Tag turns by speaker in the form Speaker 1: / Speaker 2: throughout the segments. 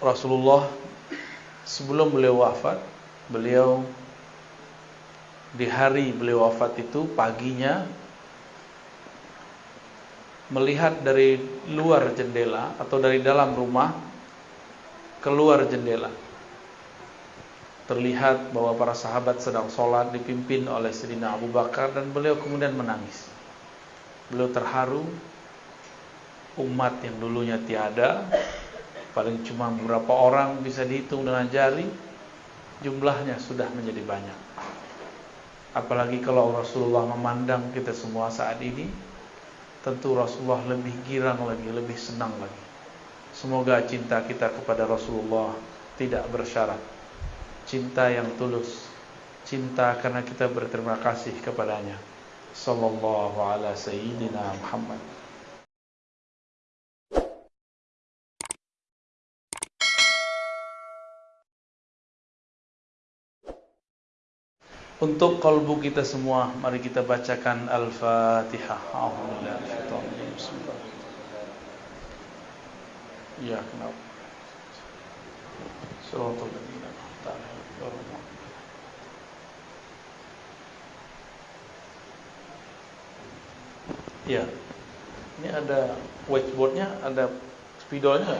Speaker 1: Rasulullah sebelum beliau wafat, beliau di hari beliau wafat itu paginya melihat dari luar jendela atau dari dalam rumah keluar jendela. Terlihat bahwa para sahabat sedang sholat dipimpin oleh Sayyidina Abu Bakar dan beliau kemudian menangis. Beliau terharu umat yang dulunya tiada paling cuma beberapa orang bisa dihitung dengan jari jumlahnya sudah menjadi banyak apalagi kalau Rasulullah memandang kita semua saat ini tentu Rasulullah lebih girang lagi, lebih senang lagi. Semoga cinta kita kepada Rasulullah tidak bersyarat. Cinta yang tulus, cinta karena kita berterima kasih kepadanya. Sallallahu ala sayyidina Muhammad. Untuk kalbu kita semua, mari kita bacakan Al-Fatihah. Ya, kenapa? Ya, ini ada whiteboardnya, ada spidolnya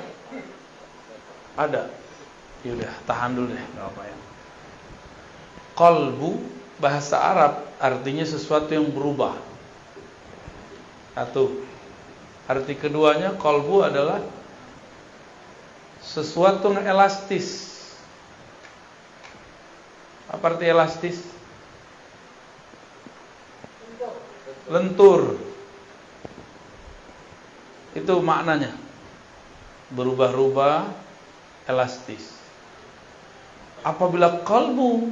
Speaker 1: Ada. Ya udah, tahan dulu deh, nggak apa ya. Kolbu bahasa Arab artinya sesuatu yang berubah. Satu. Arti keduanya kolbu adalah sesuatu yang elastis. Apa arti elastis? Lentur. Itu maknanya. Berubah-ubah, elastis. Apabila kolbu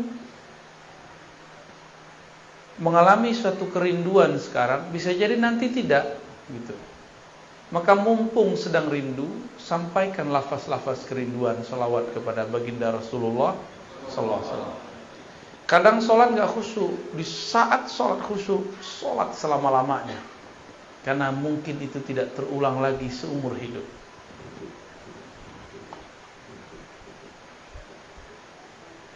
Speaker 1: mengalami suatu kerinduan sekarang bisa jadi nanti tidak gitu. Maka mumpung sedang rindu, sampaikan lafaz-lafaz kerinduan salawat kepada baginda Rasulullah sallallahu alaihi. Kadang sholat nggak khusyuk, di saat sholat khusyuk, sholat selama-lamanya. Karena mungkin itu tidak terulang lagi seumur hidup.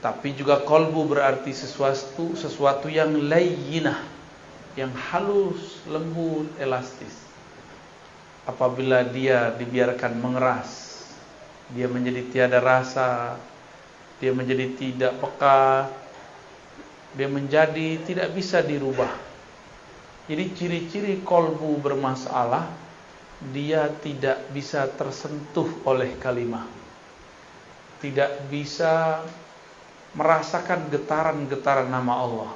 Speaker 1: Tapi juga kolbu berarti sesuatu sesuatu yang layyinah, yang halus, lembut, elastis. Apabila dia dibiarkan mengeras, dia menjadi tiada rasa, dia menjadi tidak peka, dia menjadi tidak bisa dirubah. Jadi ciri-ciri kolbu bermasalah, dia tidak bisa tersentuh oleh kalimah. Tidak bisa merasakan getaran-getaran nama Allah.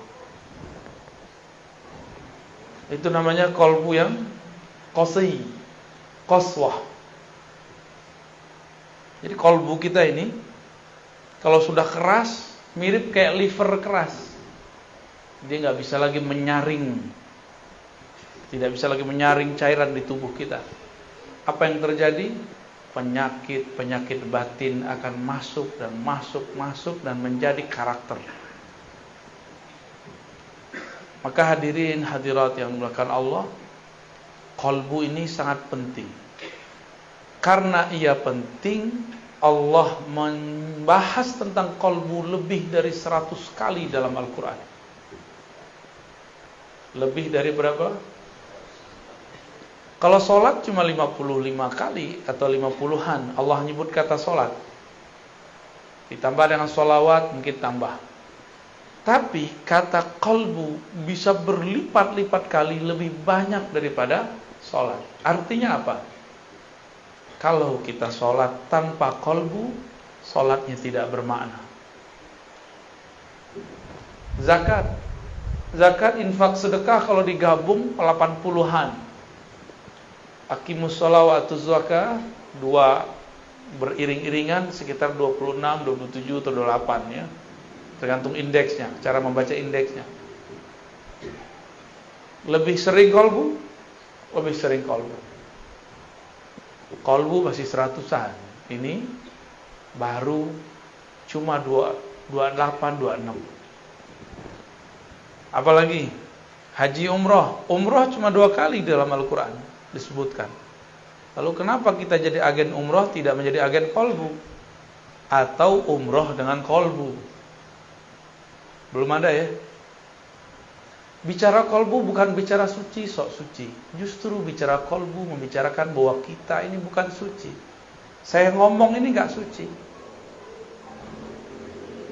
Speaker 1: Itu namanya kolbu yang qasi, qaswah. Jadi kolbu kita ini kalau sudah keras mirip kayak liver keras. Dia nggak bisa lagi menyaring, tidak bisa lagi menyaring cairan di tubuh kita. Apa yang terjadi? Penyakit-penyakit batin akan masuk dan masuk, masuk dan menjadi karakter. Maka hadirin hadirat yang dimuliakan Allah, kolbu ini sangat penting. Karena ia penting, Allah membahas tentang kolbu lebih dari 100 kali dalam Al-Quran. Lebih dari berapa? Kalau sholat cuma 55 kali atau 50-an Allah nyebut kata sholat. Ditambah dengan sholawat mungkin tambah. Tapi kata kolbu bisa berlipat-lipat kali lebih banyak daripada sholat. Artinya apa? Kalau kita sholat tanpa kolbu Sholatnya tidak bermakna. Zakat. Zakat infak sedekah kalau digabung 80-an Akimus sholawatuz zakah dua beriring-iringan sekitar 26, 27 atau 28 ya. Tergantung indeksnya, cara membaca indeksnya. Lebih sering kolbu? Lebih sering kolbu. Kolbu masih seratusan. Ini baru cuma 2, 28, 26. Apalagi haji umroh. Umroh cuma dua kali dalam Al-Quran disebutkan. Lalu kenapa kita jadi agen umroh tidak menjadi agen kolbu? atau umroh dengan kolbu. Belum ada ya? Bicara kolbu bukan bicara suci, sok suci. Justru bicara kolbu membicarakan bahwa kita ini bukan suci. Saya ngomong ini nggak suci.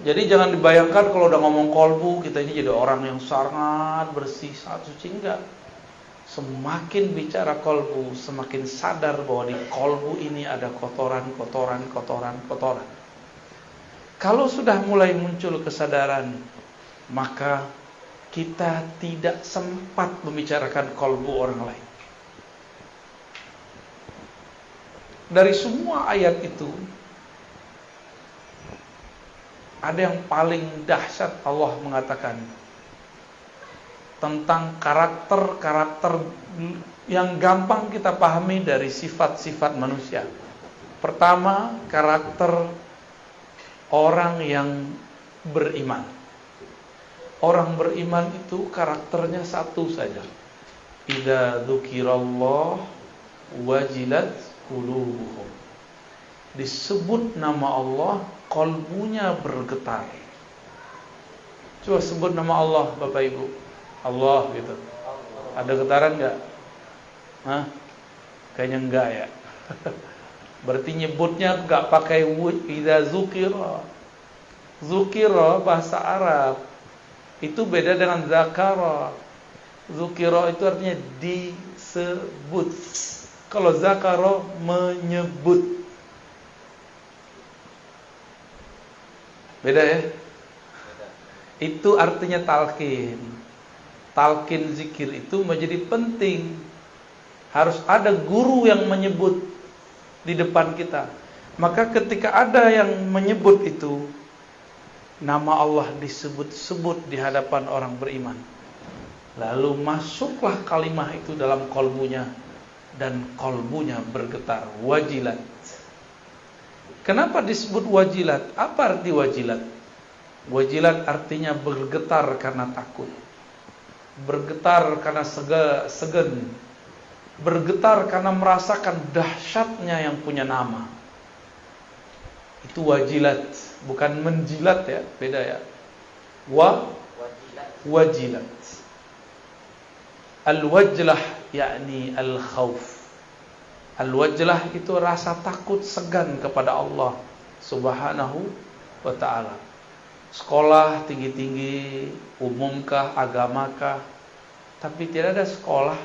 Speaker 1: Jadi jangan dibayangkan kalau udah ngomong kolbu kita ini jadi orang yang sangat bersih, sangat suci enggak. Semakin bicara kolbu, semakin sadar bahwa di kolbu ini ada kotoran, kotoran, kotoran, kotoran. Kalau sudah mulai muncul kesadaran, maka kita tidak sempat membicarakan kolbu orang lain. Dari semua ayat itu, ada yang paling dahsyat Allah mengatakan tentang karakter-karakter yang gampang kita pahami dari sifat-sifat manusia. Pertama, karakter orang yang beriman. Orang beriman itu karakternya satu saja. Idza dzukirallah wajilat qulubuhum. Disebut nama Allah, kolbunya bergetar. Coba sebut nama Allah Bapak Ibu. Allah gitu. Ada getaran enggak? Hah? Kayaknya enggak ya. Berarti nyebutnya enggak pakai idza dzukira. Zukira bahasa Arab itu beda dengan zakara. Zukira itu artinya disebut. Kalau zakara menyebut. Beda ya? Itu artinya talqin. Talqin zikir itu menjadi penting. Harus ada guru yang menyebut di depan kita. Maka ketika ada yang menyebut itu, nama Allah disebut-sebut di hadapan orang beriman. Lalu masuklah kalimah itu dalam kolbunya dan kolbunya bergetar wajilat. Kenapa disebut wajilat? Apa arti wajilat? Wajilat artinya bergetar karena takut. Bergetar karena sega, segen. Bergetar karena merasakan dahsyatnya yang punya nama. Itu wajilat bukan menjilat ya, beda ya. Wa wajilat. Al-wajlah yakni al-khauf. Al-wajlah itu rasa takut segan kepada Allah Subhanahu wa taala. Sekolah tinggi-tinggi, umumkah, agamakah, tapi tidak ada sekolah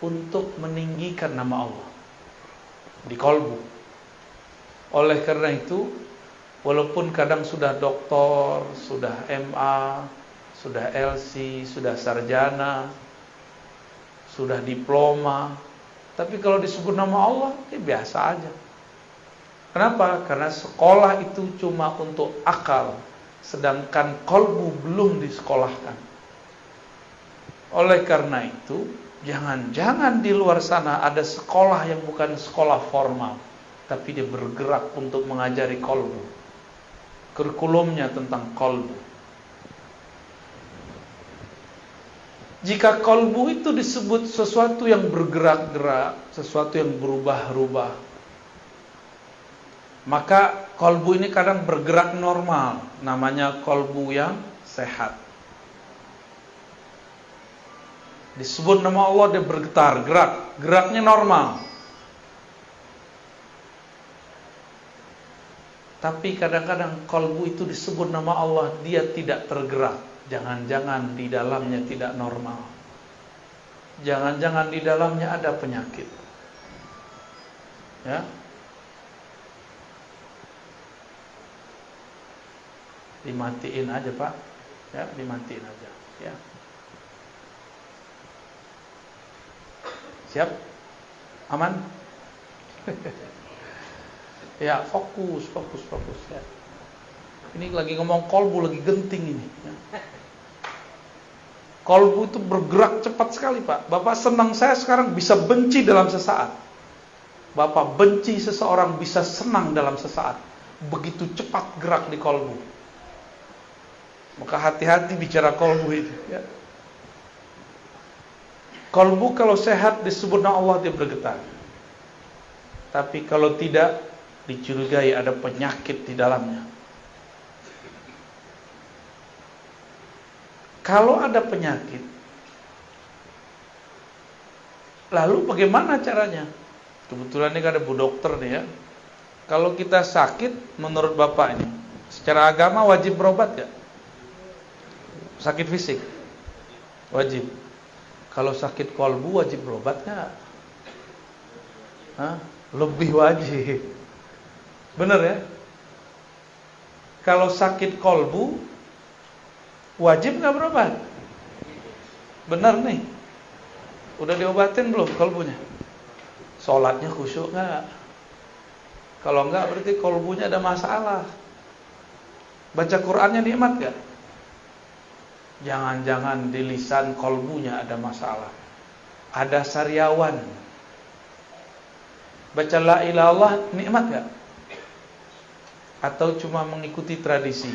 Speaker 1: untuk meninggikan nama Allah di kolbu. Oleh karena itu, Walaupun kadang sudah doktor, sudah MA, sudah LC, sudah sarjana, sudah diploma, tapi kalau disebut nama Allah, ya biasa aja. Kenapa? Karena sekolah itu cuma untuk akal, sedangkan kolbu belum disekolahkan. Oleh karena itu, jangan-jangan di luar sana ada sekolah yang bukan sekolah formal, tapi dia bergerak untuk mengajari kolbu kurikulumnya tentang kolbu. Jika kolbu itu disebut sesuatu yang bergerak-gerak, sesuatu yang berubah-ubah, maka kolbu ini kadang bergerak normal, namanya kolbu yang sehat. Disebut nama Allah dia bergetar, gerak, geraknya normal. Tapi kadang-kadang kolbu itu disebut nama Allah, dia tidak tergerak. Jangan-jangan di dalamnya tidak normal. Jangan-jangan di dalamnya ada penyakit. Ya. Dimatiin aja, Pak. Ya, dimatiin aja, ya. Siap? Aman? Ya, fokus, fokus, fokus ya. Ini lagi ngomong kolbu lagi genting ini. Ya. Kolbu itu bergerak cepat sekali Pak. Bapak senang saya sekarang bisa benci dalam sesaat. Bapak benci seseorang bisa senang dalam sesaat. Begitu cepat gerak di kolbu. Maka hati-hati bicara kolbu itu. Ya. Kolbu kalau sehat disebut Allah dia bergetar. Tapi kalau tidak dicurigai ada penyakit di dalamnya. Kalau ada penyakit, lalu bagaimana caranya? Kebetulan ini ada bu dokter nih ya. Kalau kita sakit, menurut bapak ini, secara agama wajib berobat gak? Sakit fisik, wajib. Kalau sakit kolbu wajib berobat gak? Hah? Lebih wajib. Bener ya? Kalau sakit kolbu wajib nggak berobat? Bener nih. Udah diobatin belum kolbunya? Sholatnya khusyuk nggak? Kalau nggak berarti kolbunya ada masalah. Baca Qurannya nikmat gak? Jangan-jangan di lisan kolbunya ada masalah. Ada sariawan. Baca la ilallah nikmat gak? atau cuma mengikuti tradisi.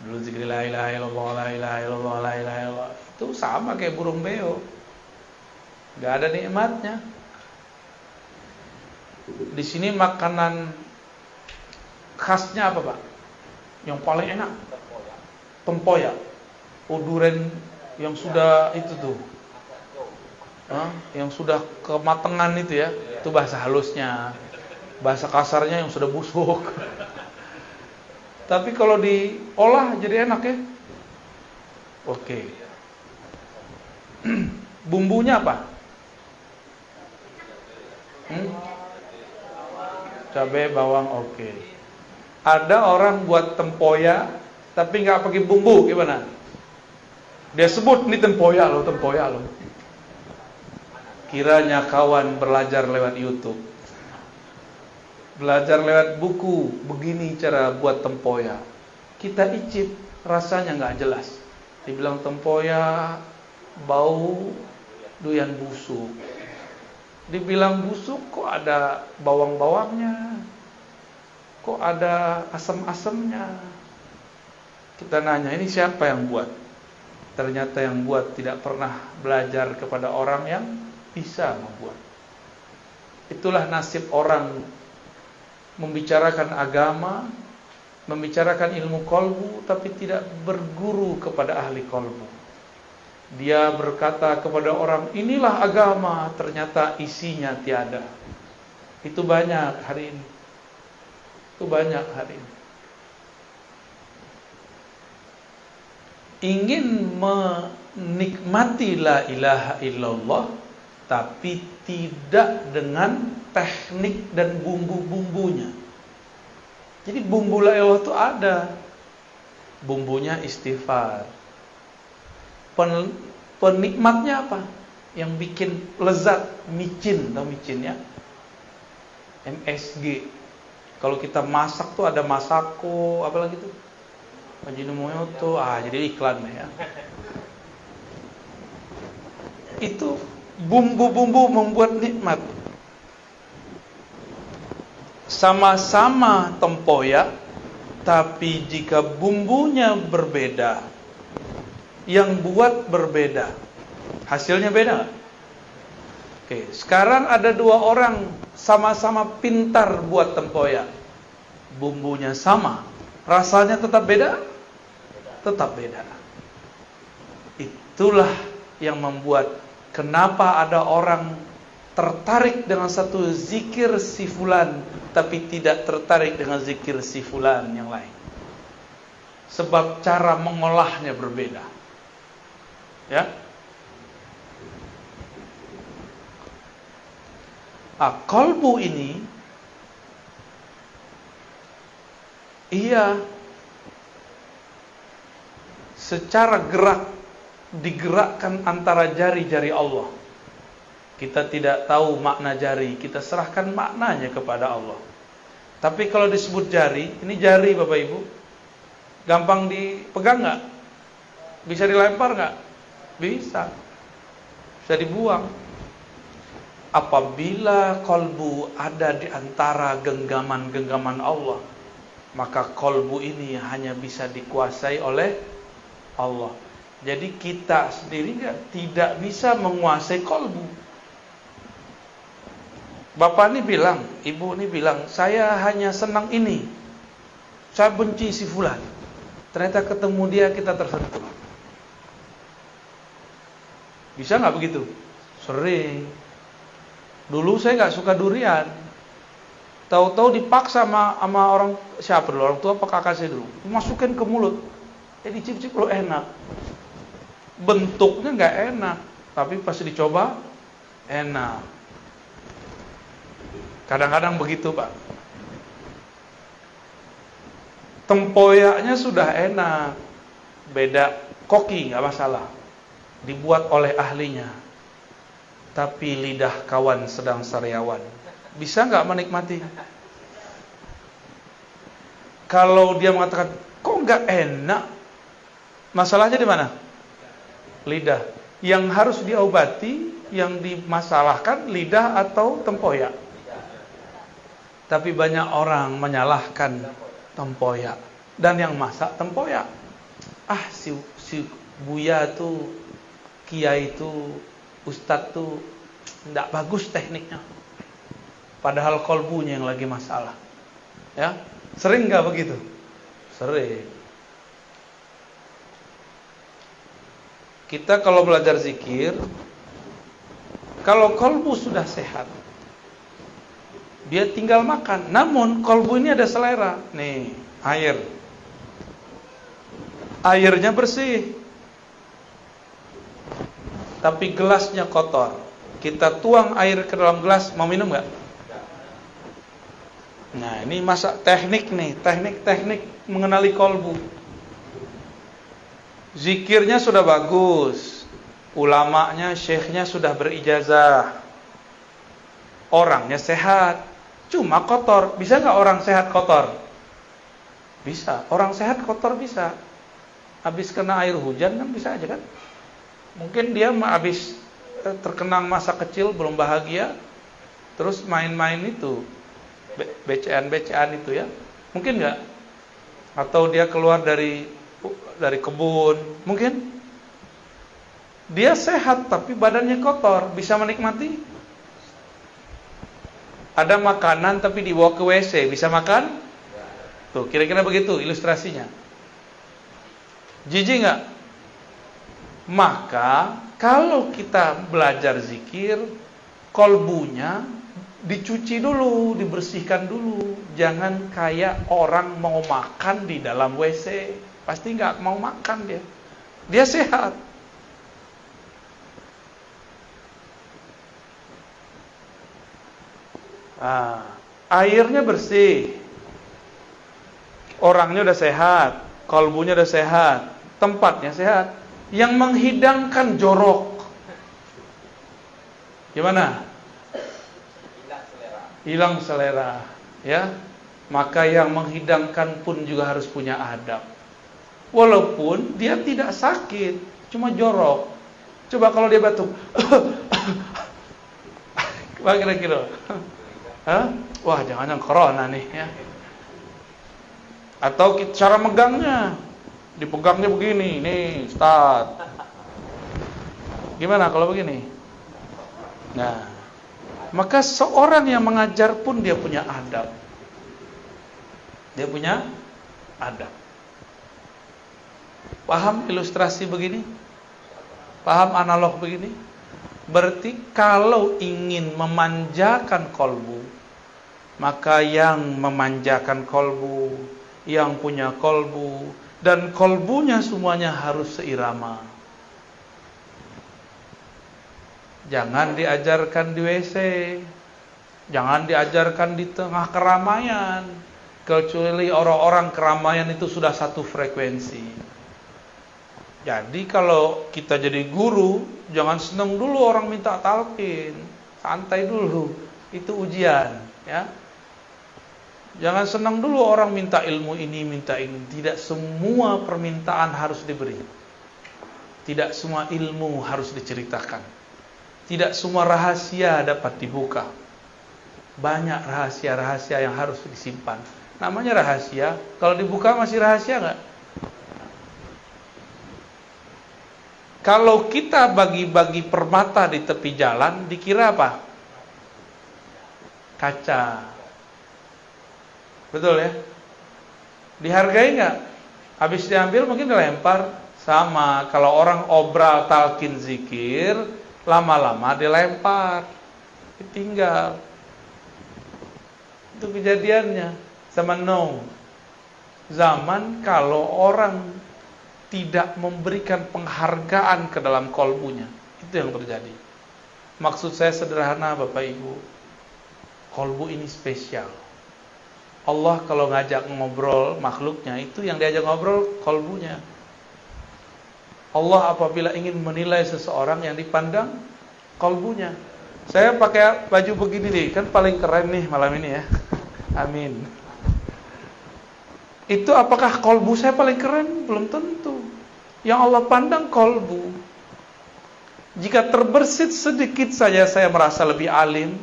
Speaker 1: Dulu zikir la ilaha illallah, la ilaha illallah, la ilaha illallah. Itu sama kayak burung beo. Gak ada nikmatnya. Di sini makanan khasnya apa, Pak? Yang paling enak? Tempoyak. Uduren yang sudah itu tuh. Hah? Yang sudah kematangan itu ya. Itu bahasa halusnya. Bahasa kasarnya yang sudah busuk. Tapi kalau diolah jadi enak ya. Oke. Bumbunya apa? Hmm? Cabai, bawang, oke. Ada orang buat tempoyak tapi nggak pakai bumbu, gimana? Dia sebut ini tempoyak loh, tempoyak loh. Kiranya kawan belajar lewat YouTube. Belajar lewat buku begini cara buat tempoyak. Kita icip rasanya nggak jelas. Dibilang tempoyak bau doyan busuk. Dibilang busuk kok ada bawang-bawangnya? Kok ada asam-asamnya? Kita nanya ini siapa yang buat ternyata yang buat tidak pernah belajar kepada orang yang bisa membuat itulah nasib orang membicarakan agama, membicarakan ilmu kolbu, tapi tidak berguru kepada ahli kolbu. Dia berkata kepada orang, inilah agama, ternyata isinya tiada. Itu banyak hari ini. Itu banyak hari ini. Ingin menikmati la ilaha illallah, tapi tidak dengan teknik dan bumbu-bumbunya. Jadi bumbu la ilaha itu ada. Bumbunya istighfar. Pen, penikmatnya apa? Yang bikin lezat micin, tahu micin ya? MSG. Kalau kita masak tuh ada masako, apa lagi tuh? Ah jadi iklan ya. Itu bumbu-bumbu membuat nikmat sama-sama tempoyak tapi jika bumbunya berbeda yang buat berbeda hasilnya beda Oke, sekarang ada dua orang sama-sama pintar buat tempoyak bumbunya sama rasanya tetap beda tetap beda itulah yang membuat kenapa ada orang tertarik dengan satu zikir si fulan tapi tidak tertarik dengan zikir si fulan yang lain. Sebab cara mengolahnya berbeda. Ya. Ah, kolbu ini ia secara gerak digerakkan antara jari-jari Allah kita tidak tahu makna jari, kita serahkan maknanya kepada Allah. Tapi kalau disebut jari, ini jari Bapak Ibu, gampang dipegang nggak? Bisa dilempar nggak? Bisa. Bisa dibuang. Apabila kolbu ada di antara genggaman-genggaman Allah, maka kolbu ini hanya bisa dikuasai oleh Allah. Jadi kita sendiri tidak bisa menguasai kolbu Bapak ini bilang, ibu ini bilang, saya hanya senang ini. Saya benci si fulan. Ternyata ketemu dia kita tersentuh. Bisa nggak begitu? Sering. Dulu saya nggak suka durian. Tahu-tahu dipaksa sama, sama orang siapa dulu? Orang tua apa kakak saya dulu? Masukin ke mulut. Eh dicip-cip lo enak. Bentuknya nggak enak, tapi pas dicoba enak. Kadang-kadang begitu, Pak. Tempoyaknya sudah enak. Beda koki nggak masalah. Dibuat oleh ahlinya. Tapi lidah kawan sedang sariawan. Bisa nggak menikmati? Kalau dia mengatakan, kok nggak enak? Masalahnya di mana? Lidah. Yang harus diobati, yang dimasalahkan lidah atau tempoyak. Tapi banyak orang menyalahkan tempoyak dan yang masak tempoyak. Ah si si Buya itu kiai itu ustadz tuh tidak bagus tekniknya. Padahal kolbunya yang lagi masalah. Ya, sering nggak begitu? Sering. Kita kalau belajar zikir, kalau kolbu sudah sehat, dia tinggal makan. Namun kolbu ini ada selera. Nih, air. Airnya bersih. Tapi gelasnya kotor. Kita tuang air ke dalam gelas, mau minum nggak? Nah, ini masa teknik nih, teknik-teknik mengenali kolbu. Zikirnya sudah bagus. Ulamanya, syekhnya sudah berijazah. Orangnya sehat. Cuma kotor. Bisa nggak orang sehat kotor? Bisa. Orang sehat kotor bisa. Habis kena air hujan kan bisa aja kan? Mungkin dia habis eh, terkenang masa kecil belum bahagia, terus main-main itu, becean-becean itu ya. Mungkin nggak? Atau dia keluar dari dari kebun, mungkin? Dia sehat tapi badannya kotor, bisa menikmati? Ada makanan tapi dibawa ke WC, bisa makan? Tuh, kira-kira begitu ilustrasinya. Jijik nggak? Maka kalau kita belajar zikir, kolbunya dicuci dulu, dibersihkan dulu. Jangan kayak orang mau makan di dalam WC, pasti nggak mau makan dia. Dia sehat. Ah, airnya bersih. Orangnya udah sehat, kalbunya udah sehat, tempatnya sehat. Yang menghidangkan jorok. Gimana?
Speaker 2: Hilang selera.
Speaker 1: Hilang selera, ya. Maka yang menghidangkan pun juga harus punya adab. Walaupun dia tidak sakit, cuma jorok. Coba kalau dia batuk. Apa kira-kira? Wah, jangan yang corona nih ya. Atau cara megangnya. Dipegangnya begini, nih, start. Gimana kalau begini? Nah, maka seorang yang mengajar pun dia punya adab. Dia punya adab. Paham ilustrasi begini? Paham analog begini? Berarti kalau ingin memanjakan kolbu, maka yang memanjakan kolbu, yang punya kolbu, dan kolbunya semuanya harus seirama. Jangan diajarkan di WC, jangan diajarkan di tengah keramaian, kecuali orang-orang keramaian itu sudah satu frekuensi. Jadi kalau kita jadi guru, jangan seneng dulu orang minta talqin, santai dulu, itu ujian, ya. Jangan senang dulu orang minta ilmu ini, minta ini. Tidak semua permintaan harus diberi. Tidak semua ilmu harus diceritakan. Tidak semua rahasia dapat dibuka. Banyak rahasia-rahasia yang harus disimpan. Namanya rahasia. Kalau dibuka masih rahasia nggak? Kalau kita bagi-bagi permata di tepi jalan, dikira apa? kaca. Betul ya? Dihargai nggak? Habis diambil mungkin dilempar. Sama kalau orang obral talkin zikir, lama-lama dilempar, ditinggal. Itu kejadiannya sama no. Zaman kalau orang tidak memberikan penghargaan ke dalam kolbunya, itu yang terjadi. Maksud saya sederhana Bapak Ibu. Kolbu ini spesial. Allah kalau ngajak ngobrol makhluknya itu yang diajak ngobrol kolbunya. Allah apabila ingin menilai seseorang yang dipandang kolbunya. Saya pakai baju begini nih, kan paling keren nih malam ini ya. Amin. Itu apakah kolbu saya paling keren? Belum tentu. Yang Allah pandang kolbu. Jika terbersit sedikit saja saya merasa lebih alim,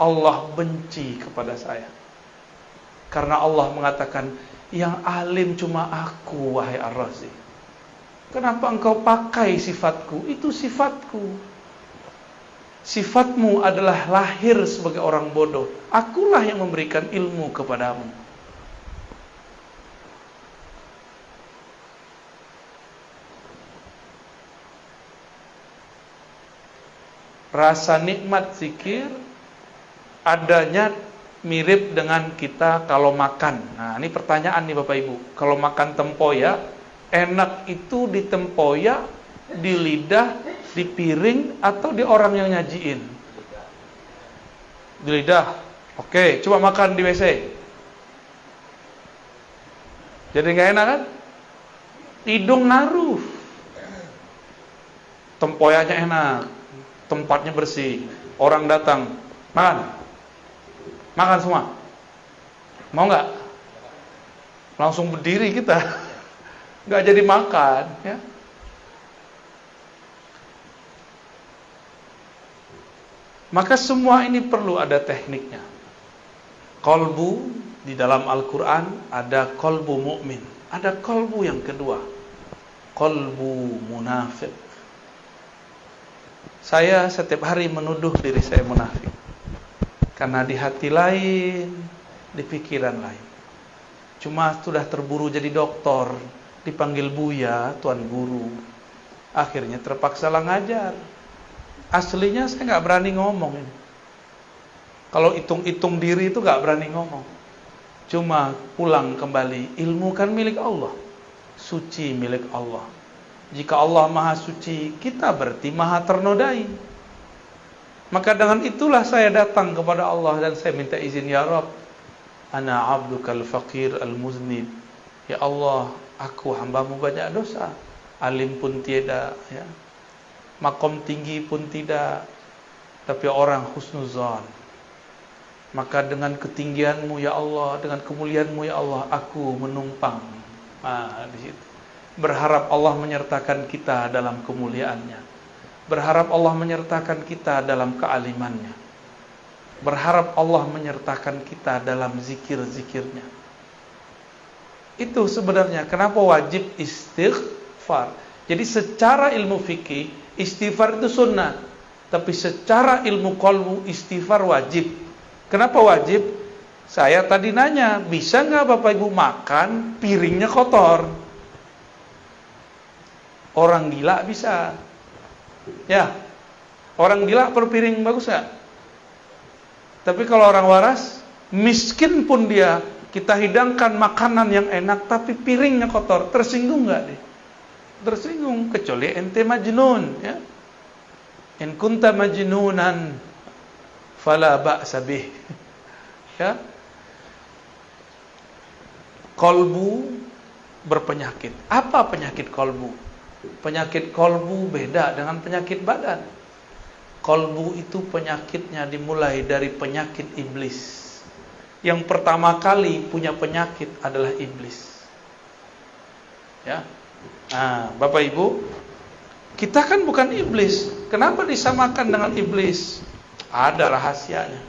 Speaker 1: Allah benci kepada saya. Karena Allah mengatakan, yang alim cuma aku, wahai Ar-Razi. Kenapa engkau pakai sifatku? Itu sifatku. Sifatmu adalah lahir sebagai orang bodoh. Akulah yang memberikan ilmu kepadamu. Rasa nikmat zikir adanya mirip dengan kita kalau makan. Nah, ini pertanyaan nih Bapak Ibu. Kalau makan tempoyak, enak itu di tempoyak, di lidah, di piring atau di orang yang nyajiin? Di lidah. Oke, coba makan di WC. Jadi nggak enak kan? Hidung naruh. Tempoyaknya enak, tempatnya bersih, orang datang, makan, makan semua, mau nggak? Langsung berdiri kita, nggak jadi makan, ya. Maka semua ini perlu ada tekniknya. Kolbu di dalam Al-Quran ada kolbu mukmin, ada kolbu yang kedua, kolbu munafik. Saya setiap hari menuduh diri saya munafik. Karena di hati lain, di pikiran lain. Cuma sudah terburu jadi doktor, dipanggil Buya, Tuan Guru. Akhirnya terpaksa lah ngajar. Aslinya saya nggak berani ngomong ini. Kalau hitung-hitung diri itu nggak berani ngomong. Cuma pulang kembali, ilmu kan milik Allah. Suci milik Allah. Jika Allah maha suci, kita berarti maha ternodai. Maka dengan itulah saya datang kepada Allah dan saya minta izin ya Rabb. Ana abdukal faqir al-muznib. Ya Allah, aku hambamu banyak dosa. Alim pun tiada, ya. Makom tinggi pun tidak. Tapi orang husnuzan. Maka dengan ketinggianmu ya Allah, dengan kemuliaanmu ya Allah, aku menumpang. Ah, di situ berharap Allah menyertakan kita dalam kemuliaannya. Berharap Allah menyertakan kita dalam kealimannya. Berharap Allah menyertakan kita dalam zikir-zikirnya. Itu sebenarnya kenapa wajib istighfar. Jadi secara ilmu fikih istighfar itu sunnah. Tapi secara ilmu kolbu istighfar wajib. Kenapa wajib? Saya tadi nanya bisa nggak bapak ibu makan piringnya kotor Orang gila bisa. Ya. Orang gila perpiring bagus gak? Tapi kalau orang waras, miskin pun dia, kita hidangkan makanan yang enak tapi piringnya kotor, tersinggung nggak deh? Tersinggung kecuali ente majnun, ya. In kunta majnunan fala ba'sa. Ya. Kolbu berpenyakit. Apa penyakit kolbu? Penyakit kolbu beda dengan penyakit badan. Kolbu itu penyakitnya dimulai dari penyakit iblis. Yang pertama kali punya penyakit adalah iblis. Ya. Nah, Bapak Ibu, kita kan bukan iblis. Kenapa disamakan dengan iblis? Ada rahasianya.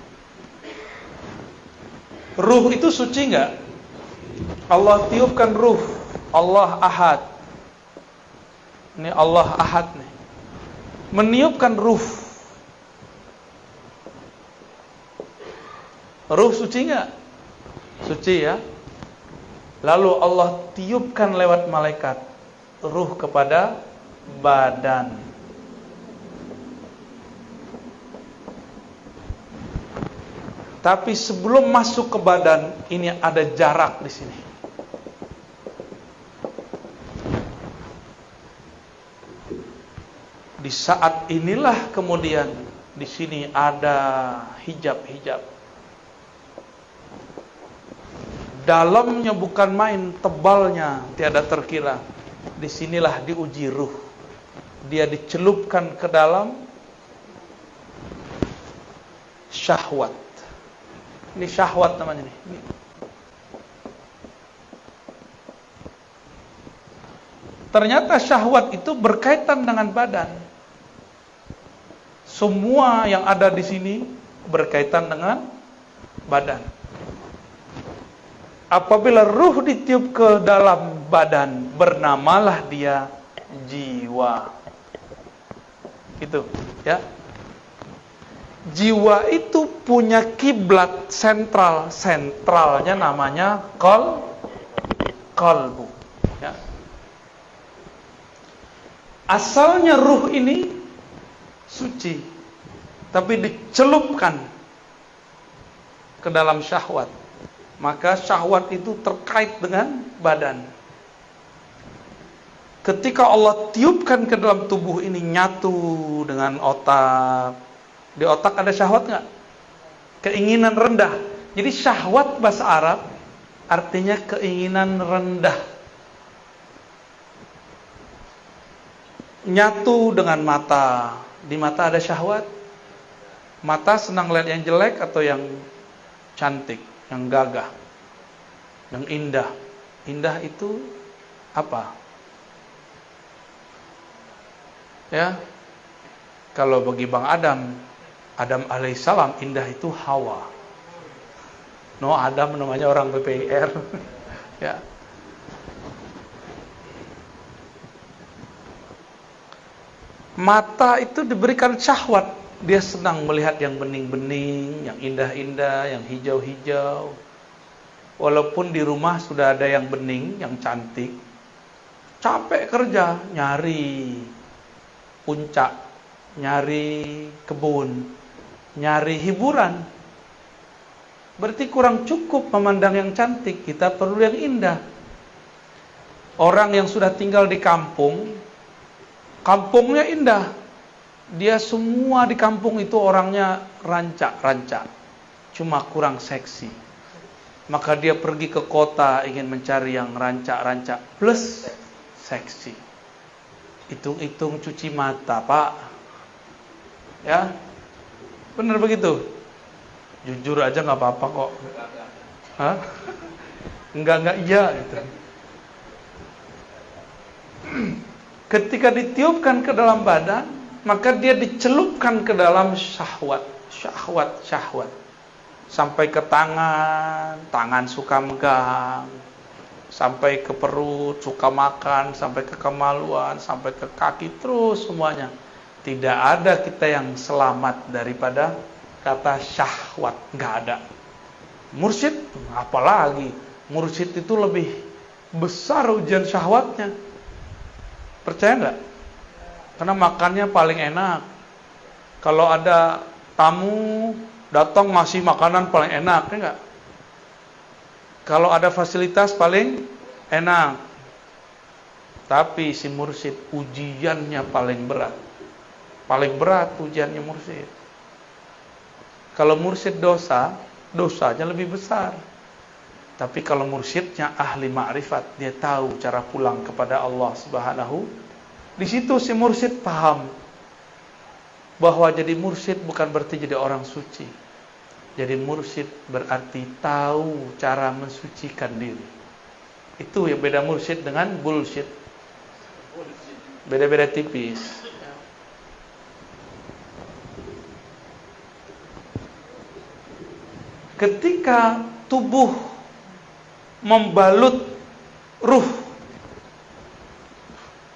Speaker 1: Ruh itu suci enggak? Allah tiupkan ruh. Allah ahad. Ini Allah Ahad nih. Meniupkan ruh. Ruh suci nggak? Suci ya. Lalu Allah tiupkan lewat malaikat ruh kepada badan. Tapi sebelum masuk ke badan, ini ada jarak di sini. Di saat inilah kemudian di sini ada hijab-hijab. Dalamnya bukan main, tebalnya tiada terkira. Di sinilah diuji ruh. Dia dicelupkan ke dalam syahwat. Ini syahwat namanya nih. Ternyata syahwat itu berkaitan dengan badan. Semua yang ada di sini berkaitan dengan badan. Apabila ruh ditiup ke dalam badan, bernamalah dia jiwa. Itu, ya. Jiwa itu punya kiblat sentral, sentralnya namanya kol kolbu. Ya. Asalnya ruh ini suci, tapi dicelupkan ke dalam syahwat maka syahwat itu terkait dengan badan. Ketika Allah tiupkan ke dalam tubuh ini nyatu dengan otak. Di otak ada syahwat nggak? Keinginan rendah. Jadi syahwat bahasa Arab artinya keinginan rendah. Nyatu dengan mata. Di mata ada syahwat. Mata senang lihat yang jelek atau yang cantik yang gagah, yang indah. Indah itu apa? Ya, kalau bagi Bang Adam, Adam alaihissalam indah itu Hawa. No Adam namanya orang BPIR. ya. Mata itu diberikan syahwat dia senang melihat yang bening-bening, yang indah-indah, yang hijau-hijau. Walaupun di rumah sudah ada yang bening, yang cantik, capek kerja, nyari puncak, nyari kebun, nyari hiburan. Berarti kurang cukup memandang yang cantik, kita perlu yang indah. Orang yang sudah tinggal di kampung, kampungnya indah, dia semua di kampung itu orangnya rancak-rancak, cuma kurang seksi. Maka dia pergi ke kota ingin mencari yang rancak-rancak plus seksi. Hitung-hitung cuci mata, Pak. Ya, benar begitu. Jujur aja nggak apa-apa kok. Hah? Enggak enggak iya gitu. Ketika ditiupkan ke dalam badan, maka dia dicelupkan ke dalam syahwat, syahwat, syahwat. Sampai ke tangan, tangan suka megang. Sampai ke perut, suka makan, sampai ke kemaluan, sampai ke kaki, terus semuanya. Tidak ada kita yang selamat daripada kata syahwat, nggak ada. Mursyid, apalagi. Mursyid itu lebih besar ujian syahwatnya. Percaya nggak? Karena makannya paling enak. Kalau ada tamu datang masih makanan paling enak, ya enggak? Kalau ada fasilitas paling enak. Tapi si mursid ujiannya paling berat. Paling berat ujiannya mursid. Kalau mursid dosa, dosanya lebih besar. Tapi kalau mursyidnya ahli ma'rifat, dia tahu cara pulang kepada Allah Subhanahu di situ si mursyid paham bahwa jadi mursyid bukan berarti jadi orang suci. Jadi mursyid berarti tahu cara mensucikan diri. Itu yang beda mursyid dengan bullshit. Beda-beda tipis. Ketika tubuh membalut ruh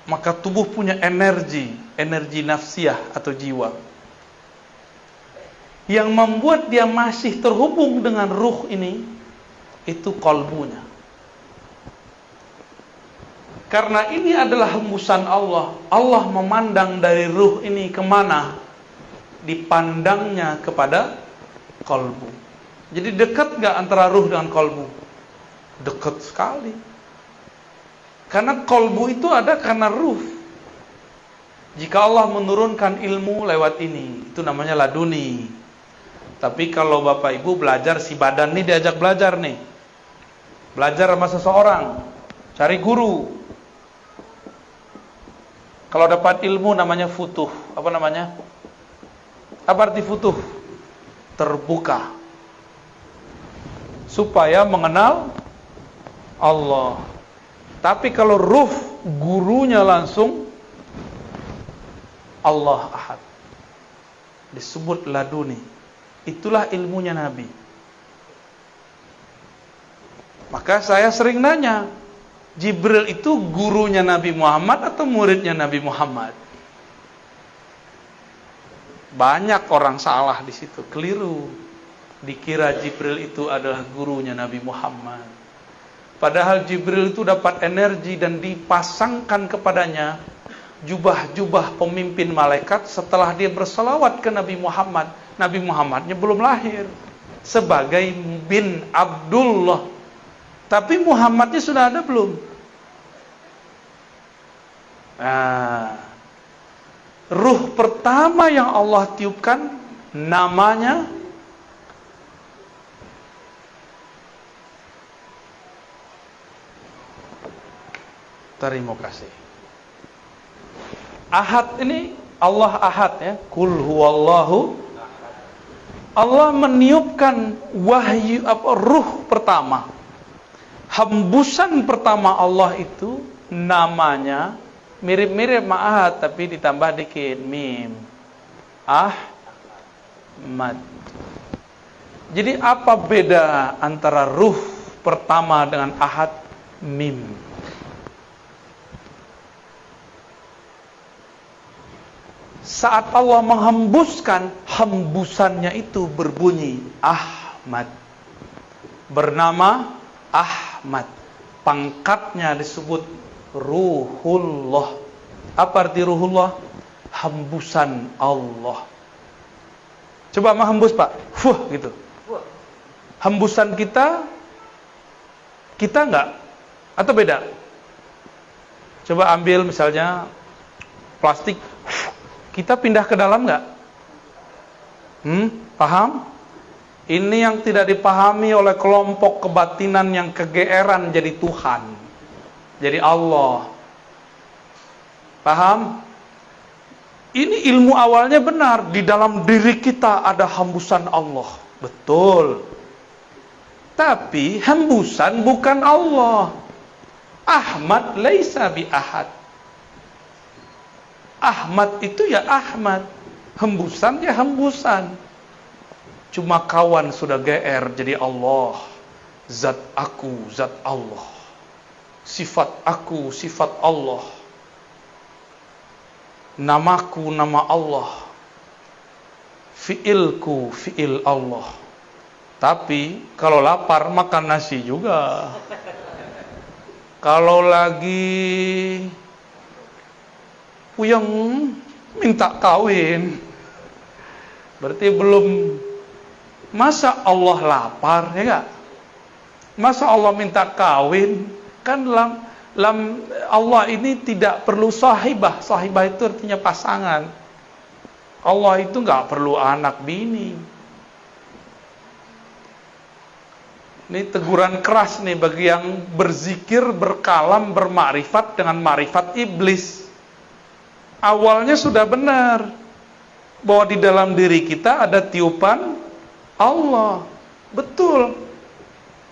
Speaker 1: maka tubuh punya energi, energi nafsiyah atau jiwa. Yang membuat dia masih terhubung dengan ruh ini itu kolbunya. Karena ini adalah hembusan Allah. Allah memandang dari ruh ini ke mana? Dipandangnya kepada kolbu. Jadi dekat gak antara ruh dengan kolbu? Dekat sekali. Karena kolbu itu ada karena ruh. Jika Allah menurunkan ilmu lewat ini, itu namanya laduni. Tapi kalau Bapak Ibu belajar si badan nih diajak belajar nih. Belajar sama seseorang, cari guru. Kalau dapat ilmu namanya futuh. Apa namanya? Apa arti futuh? Terbuka. Supaya mengenal Allah. Tapi kalau ruh gurunya langsung Allah Ahad. Disebut laduni. Itulah ilmunya Nabi. Maka saya sering nanya, Jibril itu gurunya Nabi Muhammad atau muridnya Nabi Muhammad? Banyak orang salah di situ, keliru. Dikira Jibril itu adalah gurunya Nabi Muhammad. Padahal Jibril itu dapat energi dan dipasangkan kepadanya jubah-jubah pemimpin malaikat setelah dia berselawat ke Nabi Muhammad. Nabi Muhammadnya belum lahir sebagai bin Abdullah. Tapi Muhammadnya sudah ada belum? Nah, ruh pertama yang Allah tiupkan namanya Terima kasih. Ahad ini Allah Ahad ya. Kul huwallahu Allah meniupkan wahyu apa ruh pertama. Hembusan pertama Allah itu namanya mirip-mirip Ahad tapi ditambah dikit mim. Ahmad. Jadi apa beda antara ruh pertama dengan Ahad mim? Saat Allah menghembuskan hembusannya itu berbunyi Ahmad. Bernama Ahmad. Pangkatnya disebut Ruhullah. Apa arti Ruhullah? Hembusan Allah. Coba menghembus Pak. Fuh gitu. Hembusan kita kita enggak? Atau beda? Coba ambil misalnya plastik kita pindah ke dalam nggak? Hmm, paham? Ini yang tidak dipahami oleh kelompok kebatinan yang kegeeran jadi Tuhan. Jadi Allah. Paham? Ini ilmu awalnya benar. Di dalam diri kita ada hembusan Allah. Betul. Tapi hembusan bukan Allah. Ahmad laisa bi ahad. Ahmad itu ya Ahmad. Hembusan ya hembusan. Cuma kawan sudah GR jadi Allah. Zat aku, zat Allah. Sifat aku, sifat Allah. Namaku, nama Allah. Fiilku, fiil Allah. Tapi kalau lapar makan nasi juga. Kalau lagi yang minta kawin. Berarti belum masa Allah lapar ya enggak? Masa Allah minta kawin? Kan dalam, dalam Allah ini tidak perlu sahibah. Sahibah itu artinya pasangan. Allah itu enggak perlu anak bini. Ini teguran keras nih bagi yang berzikir, berkalam, bermakrifat dengan marifat iblis awalnya sudah benar bahwa di dalam diri kita ada tiupan Allah. Betul.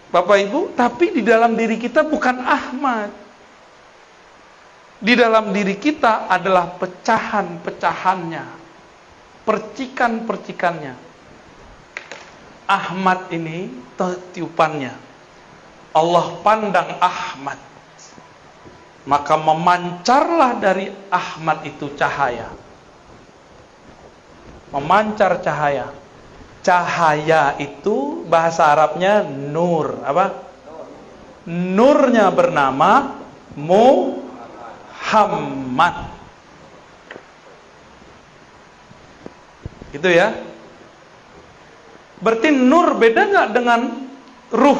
Speaker 1: Bapak Ibu, tapi di dalam diri kita bukan Ahmad. Di dalam diri kita adalah pecahan-pecahannya. Percikan-percikannya. Ahmad ini tiupannya. Allah pandang Ahmad maka memancarlah dari Ahmad itu cahaya. Memancar cahaya. Cahaya itu bahasa Arabnya nur. Apa? Nurnya bernama Muhammad. Gitu ya. Berarti nur beda nggak dengan ruh?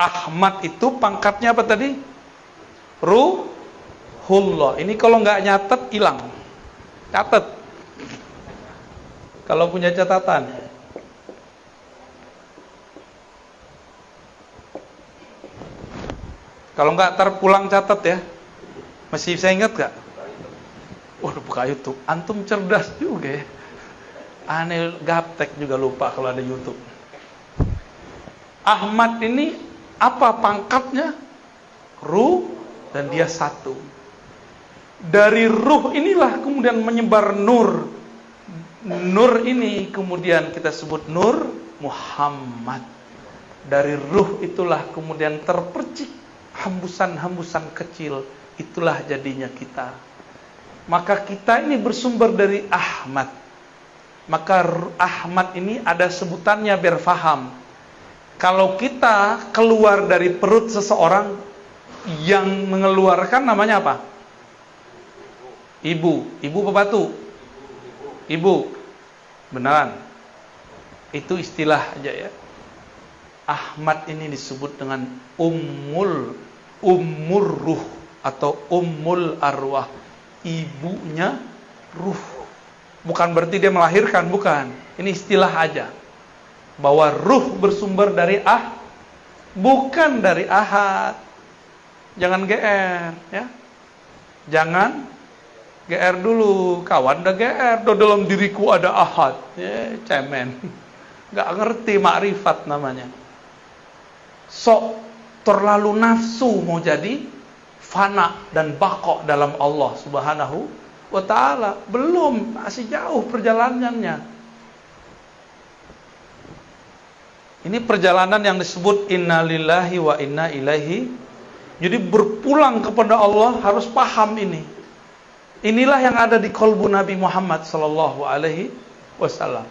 Speaker 1: Ahmad itu pangkatnya apa tadi? Ruhullah. Ini kalau nggak nyatet hilang. Catat. Kalau punya catatan. Kalau nggak terpulang catat ya. Masih bisa ingat nggak? Waduh buka YouTube. Antum cerdas juga ya. Aneh gaptek juga lupa kalau ada YouTube. Ahmad ini apa pangkatnya? Ruh dan dia satu. Dari ruh inilah kemudian menyebar nur. Nur ini kemudian kita sebut nur Muhammad. Dari ruh itulah kemudian terpercik hembusan-hembusan kecil. Itulah jadinya kita. Maka kita ini bersumber dari Ahmad maka Ahmad ini ada sebutannya biar faham. Kalau kita keluar dari perut seseorang yang mengeluarkan namanya apa? Ibu. Ibu pebatu. Ibu. Beneran. Itu istilah aja ya. Ahmad ini disebut dengan ummul ummur ruh atau ummul arwah. Ibunya ruh. Bukan berarti dia melahirkan, bukan. Ini istilah aja. Bahwa ruh bersumber dari ah, bukan dari ahad. Jangan GR, ya. Jangan GR dulu, kawan udah GR, dalam diriku ada ahad. Ya, cemen. Gak ngerti makrifat namanya. Sok terlalu nafsu mau jadi fana dan bakok dalam Allah Subhanahu wa taala. Belum, masih jauh perjalanannya. Ini perjalanan yang disebut innalillahi wa inna ilaihi. Jadi berpulang kepada Allah harus paham ini. Inilah yang ada di kolbu Nabi Muhammad sallallahu alaihi wasallam.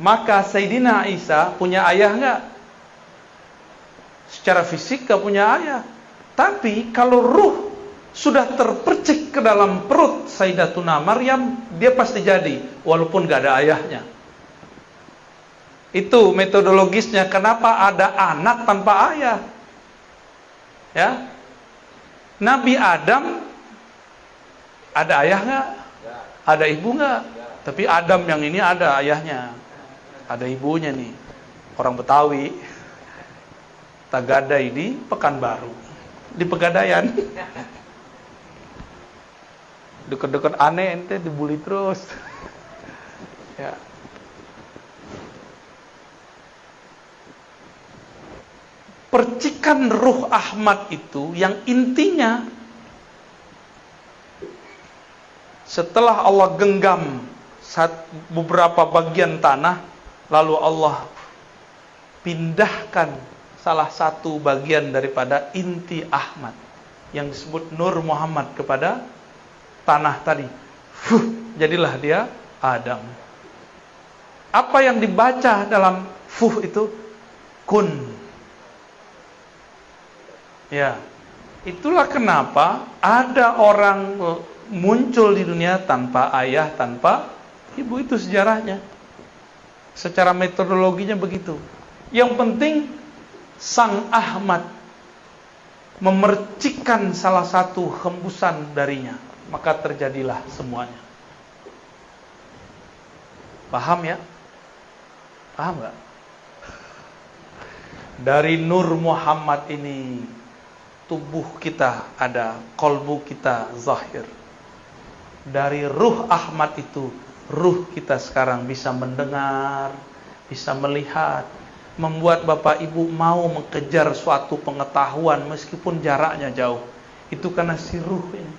Speaker 1: Maka Sayyidina Isa punya ayah enggak? Secara fisik enggak punya ayah. Tapi kalau ruh sudah terpercik ke dalam perut Sayyidatuna Maryam, dia pasti jadi walaupun gak ada ayahnya. Itu metodologisnya kenapa ada anak tanpa ayah. Ya. Nabi Adam ada ayah nggak? Ada ibu nggak? Tapi Adam yang ini ada ayahnya. Ada ibunya nih. Orang Betawi. Tagadai di Pekanbaru. Di Pegadaian. deket-deket aneh ente dibully terus ya percikan ruh Ahmad itu yang intinya setelah Allah genggam beberapa bagian tanah lalu Allah pindahkan salah satu bagian daripada inti Ahmad yang disebut Nur Muhammad kepada tanah tadi. Fuh, jadilah dia Adam. Apa yang dibaca dalam fuh itu? Kun. Ya. Itulah kenapa ada orang muncul di dunia tanpa ayah, tanpa ibu itu sejarahnya. Secara metodologinya begitu. Yang penting Sang Ahmad memercikkan salah satu hembusan darinya maka terjadilah semuanya. Paham ya? Paham gak? Dari Nur Muhammad ini tubuh kita ada, kolbu kita zahir. Dari ruh Ahmad itu, ruh kita sekarang bisa mendengar, bisa melihat, membuat Bapak Ibu mau mengejar suatu pengetahuan meskipun jaraknya jauh. Itu karena si ruh ini.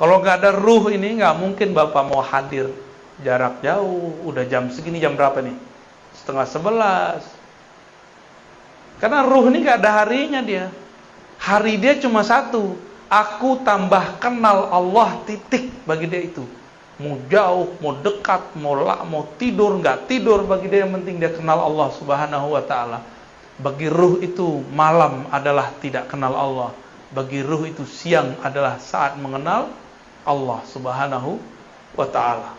Speaker 1: Kalau nggak ada ruh ini nggak mungkin bapak mau hadir jarak jauh. Udah jam segini jam berapa nih? Setengah sebelas. Karena ruh ini nggak ada harinya dia. Hari dia cuma satu. Aku tambah kenal Allah titik bagi dia itu. Mau jauh, mau dekat, mau la, mau tidur, nggak tidur bagi dia yang penting dia kenal Allah Subhanahu wa taala. Bagi ruh itu malam adalah tidak kenal Allah. Bagi ruh itu siang adalah saat mengenal Allah Subhanahu wa taala.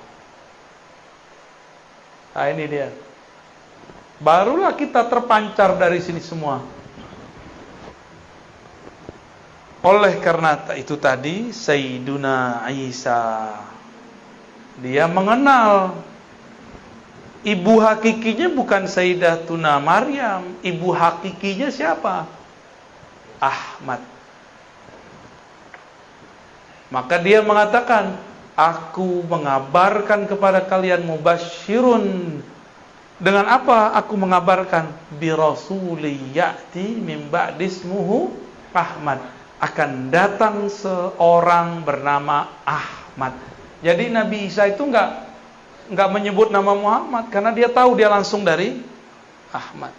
Speaker 1: Nah ini dia. Barulah kita terpancar dari sini semua. Oleh karena itu tadi Sayyiduna Isa. Dia mengenal ibu hakikinya bukan Sayyidatuna Maryam, ibu hakikinya siapa? Ahmad. Maka dia mengatakan, aku mengabarkan kepada kalian mubasyirun. Dengan apa aku mengabarkan? Bi rasuli ya'ti min ba'dismuhu Ahmad akan datang seorang bernama Ahmad. Jadi Nabi Isa itu enggak enggak menyebut nama Muhammad karena dia tahu dia langsung dari Ahmad.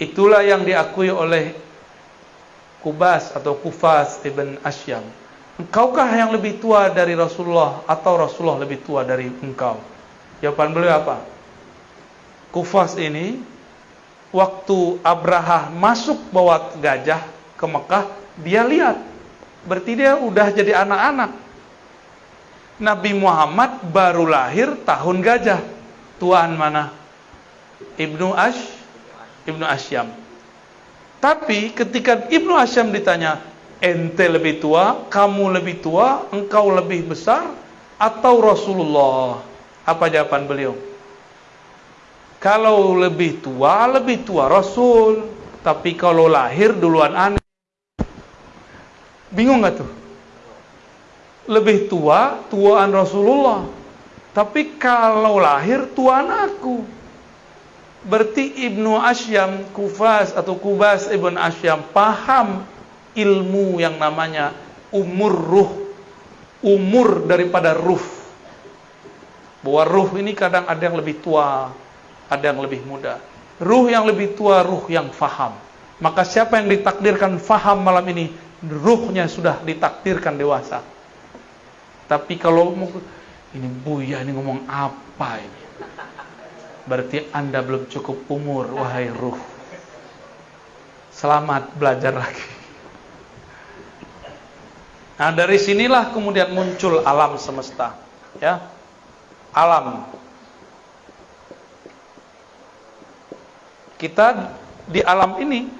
Speaker 1: Itulah yang diakui oleh Kubas atau Kufas ibn Asyam. Engkaukah yang lebih tua dari Rasulullah atau Rasulullah lebih tua dari engkau? Jawaban beliau apa? Kufas ini waktu Abraha masuk bawa gajah ke Mekah, dia lihat. Berarti dia udah jadi anak-anak. Nabi Muhammad baru lahir tahun gajah. Tuan mana? Ibnu Ash, Ibnu Asyam. Tapi ketika Ibnu Asyam ditanya, ente lebih tua, kamu lebih tua, engkau lebih besar, atau Rasulullah? Apa jawaban beliau? Kalau lebih tua, lebih tua Rasul. Tapi kalau lahir duluan aneh. Bingung gak tuh? Lebih tua, tuaan Rasulullah. Tapi kalau lahir, tuaan aku. Berarti Ibnu Asyam, Kufas atau Kubas Ibn Asyam paham ilmu yang namanya umur ruh. Umur daripada ruh. Bahwa ruh ini kadang ada yang lebih tua, ada yang lebih muda. Ruh yang lebih tua, ruh yang faham. Maka siapa yang ditakdirkan faham malam ini, ruhnya sudah ditakdirkan dewasa. Tapi kalau ini Buya ini ngomong apa ini? Berarti Anda belum cukup umur, wahai ruh. Selamat belajar lagi. Nah, dari sinilah kemudian muncul alam semesta, ya. Alam kita di alam ini.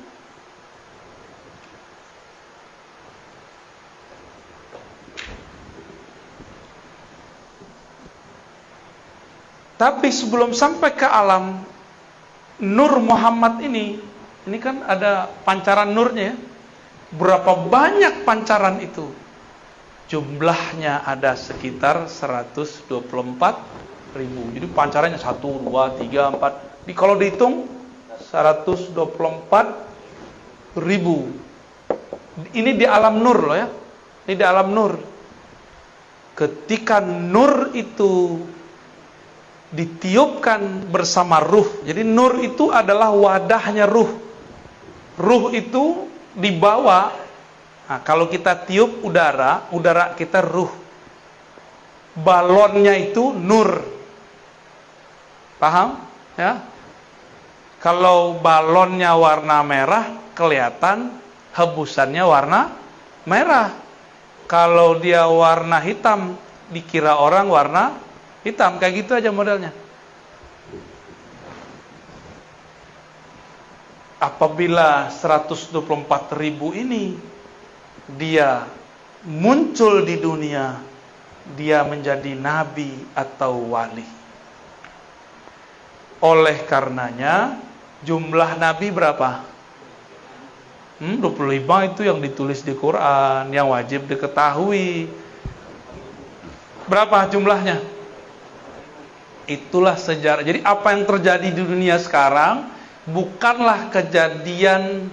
Speaker 1: Tapi sebelum sampai ke alam Nur Muhammad ini ini kan ada pancaran nurnya ya. berapa banyak pancaran itu? Jumlahnya ada sekitar 124 ribu. Jadi pancarannya 1, 2, 3, 4 di, kalau dihitung 124 ribu. Ini di alam nur loh ya. Ini di alam nur. Ketika nur itu ditiupkan bersama ruh. Jadi nur itu adalah wadahnya ruh. Ruh itu dibawa. Nah, kalau kita tiup udara, udara kita ruh. Balonnya itu nur. Paham? Ya. Kalau balonnya warna merah, kelihatan hebusannya warna merah. Kalau dia warna hitam, dikira orang warna hitam. Kayak gitu aja modelnya. Apabila 124 ribu ini dia muncul di dunia, dia menjadi nabi atau wali. Oleh karenanya, Jumlah nabi berapa? Hmm, 25 itu yang ditulis di Quran, yang wajib diketahui. Berapa jumlahnya? Itulah sejarah. Jadi apa yang terjadi di dunia sekarang bukanlah kejadian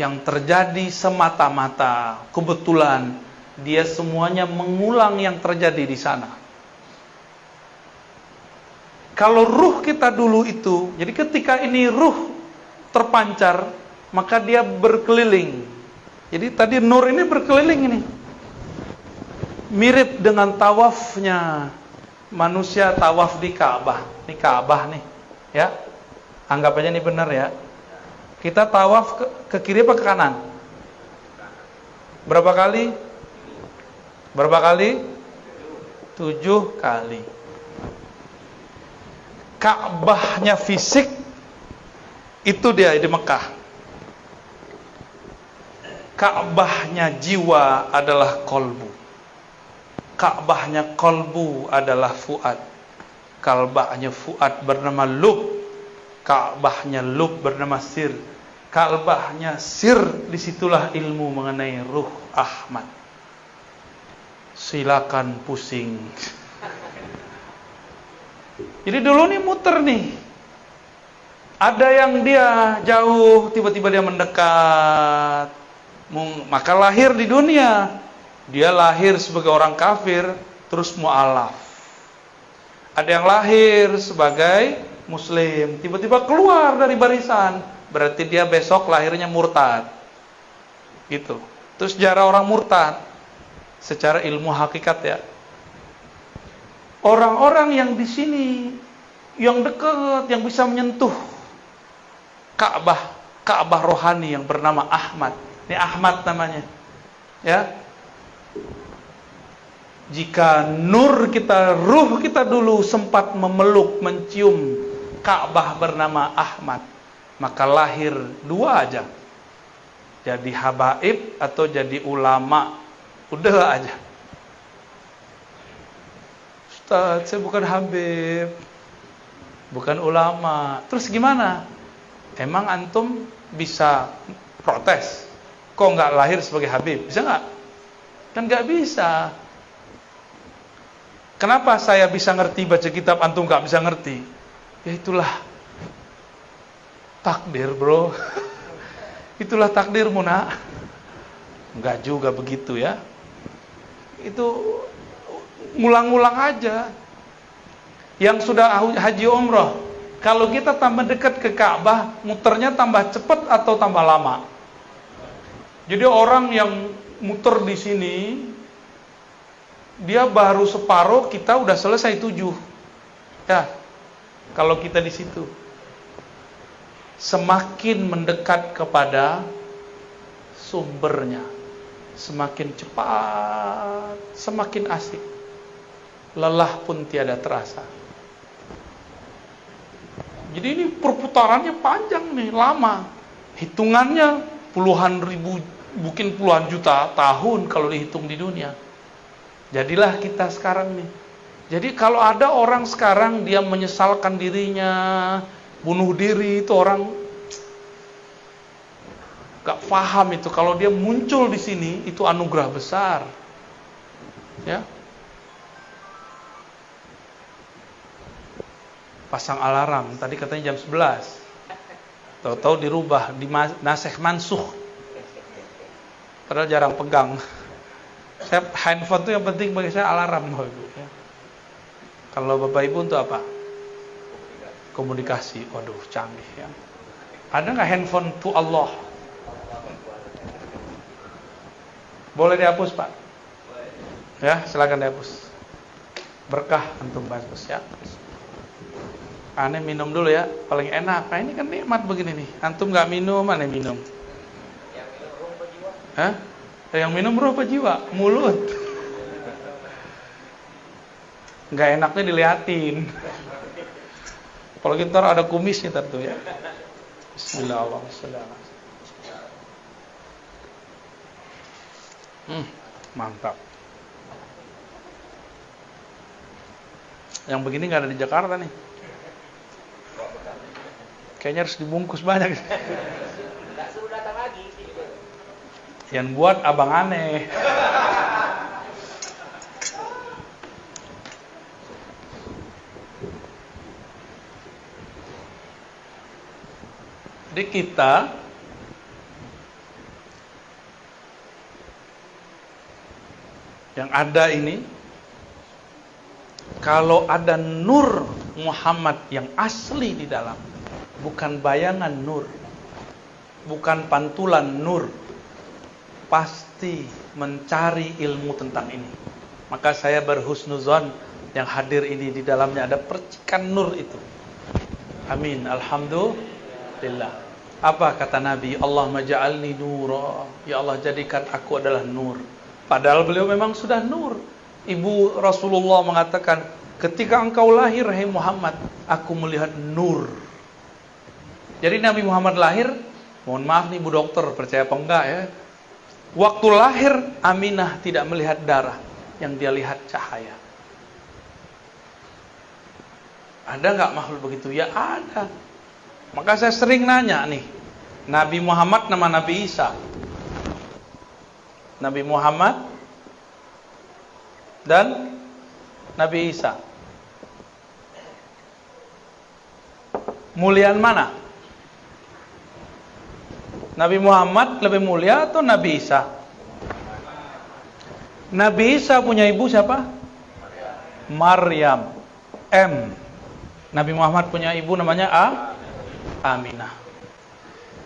Speaker 1: yang terjadi semata-mata kebetulan. Dia semuanya mengulang yang terjadi di sana. Kalau ruh kita dulu itu, jadi ketika ini ruh terpancar, maka dia berkeliling. Jadi tadi nur ini berkeliling ini. mirip dengan tawafnya manusia tawaf di Ka'bah. Ini Ka'bah nih, ya. Anggap aja ini benar ya. Kita tawaf ke, ke kiri apa ke kanan? Berapa kali? Berapa kali? Tujuh kali. Ka'bahnya fisik itu dia di Mekah. Ka'bahnya jiwa adalah kolbu. Ka'bahnya kolbu adalah fuad. Ka'bahnya fuad bernama lub. Ka'bahnya lub bernama sir. Ka'bahnya sir disitulah ilmu mengenai ruh Ahmad. Silakan pusing. Jadi dulu nih muter nih. Ada yang dia jauh, tiba-tiba dia mendekat. Maka lahir di dunia. Dia lahir sebagai orang kafir, terus mu'alaf. Ada yang lahir sebagai muslim, tiba-tiba keluar dari barisan. Berarti dia besok lahirnya murtad. Gitu. Terus sejarah orang murtad. Secara ilmu hakikat ya. Orang-orang yang di sini yang dekat, yang bisa menyentuh Ka'bah, Ka'bah rohani yang bernama Ahmad. Ini Ahmad namanya. Ya. Jika nur kita, ruh kita dulu sempat memeluk, mencium Ka'bah bernama Ahmad, maka lahir dua aja. Jadi habaib atau jadi ulama. Udah aja. Ustaz, saya bukan habib. Bukan ulama. Terus gimana? Emang antum bisa protes? Kok nggak lahir sebagai Habib? Bisa nggak? Kan nggak bisa. Kenapa saya bisa ngerti baca kitab antum nggak bisa ngerti? Ya itulah takdir bro. itulah takdirmu nak. Nggak juga begitu ya. Itu ngulang-ngulang aja. Yang sudah haji umroh, kalau kita tambah dekat ke Ka'bah, muternya tambah cepat atau tambah lama? Jadi orang yang muter di sini, dia baru separuh, kita udah selesai tujuh. Ya, kalau kita di situ. Semakin mendekat kepada sumbernya, semakin cepat, semakin asik. Lelah pun tiada terasa. Jadi ini perputarannya panjang nih, lama. Hitungannya puluhan ribu, mungkin puluhan juta tahun kalau dihitung di dunia. Jadilah kita sekarang nih. Jadi kalau ada orang sekarang dia menyesalkan dirinya, bunuh diri itu orang gak paham itu. Kalau dia muncul di sini itu anugerah besar. Ya, pasang alarm. Tadi katanya jam 11. Tahu-tahu dirubah, di naseh mansuh. Padahal jarang pegang. Saya handphone itu yang penting bagi saya alarm. Kalau Bapak Ibu untuk apa? Komunikasi. Waduh, canggih ya. Ada nggak handphone to Allah? Boleh dihapus, Pak? Ya, silakan dihapus. Berkah antum bagus ya. Aneh minum dulu ya, paling enak. Nah ini kan nikmat begini nih. Antum nggak minum, aneh minum. Yang minum ruh jiwa? Hah? Yang minum ruh apa jiwa? Mulut. Nggak enaknya diliatin. Kalau kita ada kumisnya tentu ya. Bismillahirrahmanirrahim. Hmm, mantap. Yang begini nggak ada di Jakarta nih. Kayaknya harus dibungkus banyak. Yang buat abang aneh. Jadi kita yang ada ini kalau ada nur Muhammad yang asli di dalam bukan bayangan nur, bukan pantulan nur, pasti mencari ilmu tentang ini. Maka saya berhusnuzon yang hadir ini di dalamnya ada percikan nur itu. Amin. Alhamdulillah. Apa kata Nabi? Allah maja'alni nura. Ya Allah jadikan aku adalah nur. Padahal beliau memang sudah nur. Ibu Rasulullah mengatakan, ketika engkau lahir, hai Muhammad, aku melihat nur. Jadi Nabi Muhammad lahir, mohon maaf nih Bu Dokter, percaya apa enggak ya? Waktu lahir, Aminah tidak melihat darah, yang dia lihat cahaya. Ada nggak makhluk begitu? Ya ada. Maka saya sering nanya nih, Nabi Muhammad nama Nabi Isa. Nabi Muhammad dan Nabi Isa. Muliaan mana? Nabi Muhammad lebih mulia atau Nabi Isa? Nabi Isa punya ibu siapa? Maryam. M. Nabi Muhammad punya ibu namanya A. Aminah.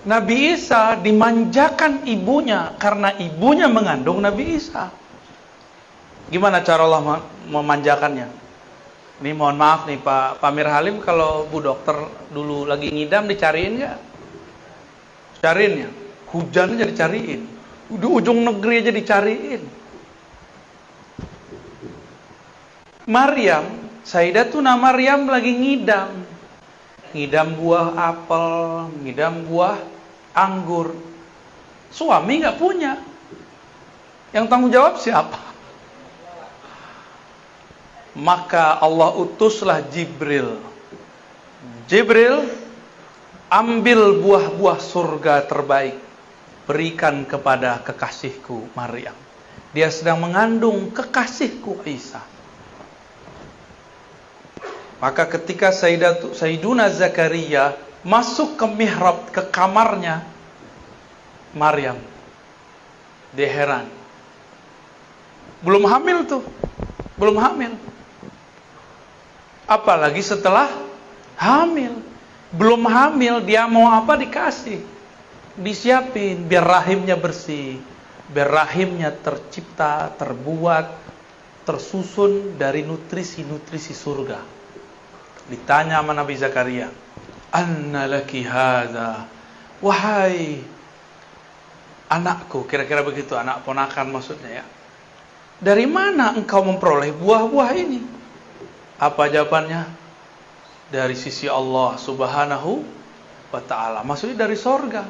Speaker 1: Nabi Isa dimanjakan ibunya karena ibunya mengandung Nabi Isa. Gimana cara Allah memanjakannya? Ini mohon maaf nih Pak Pamir Halim kalau Bu Dokter dulu lagi ngidam dicariin nggak? Cariin ya. Hujan aja dicariin. Di ujung negeri aja dicariin. Maryam, Sayyidatuna Maryam lagi ngidam. Ngidam buah apel, ngidam buah anggur. Suami nggak punya. Yang tanggung jawab siapa? Maka Allah utuslah Jibril. Jibril ambil buah-buah surga terbaik, berikan kepada kekasihku Maryam. Dia sedang mengandung kekasihku Isa. Maka ketika Sayyiduna Zakaria masuk ke mihrab, ke kamarnya Maryam, dia heran. Belum hamil tuh, belum hamil. Apalagi setelah hamil. Belum hamil, dia mau apa dikasih. Disiapin biar rahimnya bersih. Biar rahimnya tercipta, terbuat, tersusun dari nutrisi-nutrisi surga. Ditanya sama Nabi Zakaria, "Anna laki hadza?" Wahai anakku, kira-kira begitu, anak ponakan maksudnya ya. Dari mana engkau memperoleh buah-buah ini? Apa jawabannya? Dari sisi Allah Subhanahu wa taala. Maksudnya dari sorga.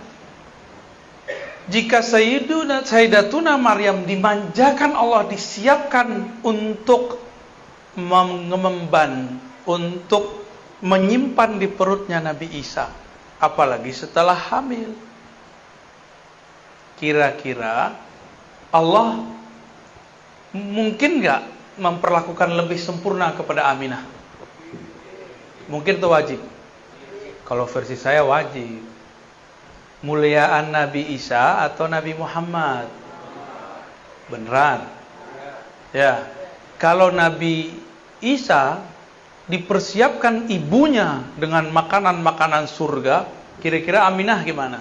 Speaker 1: Jika Sayyiduna Sayyidatuna Maryam dimanjakan Allah disiapkan untuk mengemban untuk menyimpan di perutnya Nabi Isa apalagi setelah hamil kira-kira Allah mungkin nggak memperlakukan lebih sempurna kepada Aminah mungkin itu wajib kalau versi saya wajib muliaan Nabi Isa atau Nabi Muhammad beneran ya kalau Nabi Isa dipersiapkan ibunya dengan makanan-makanan surga, kira-kira Aminah gimana?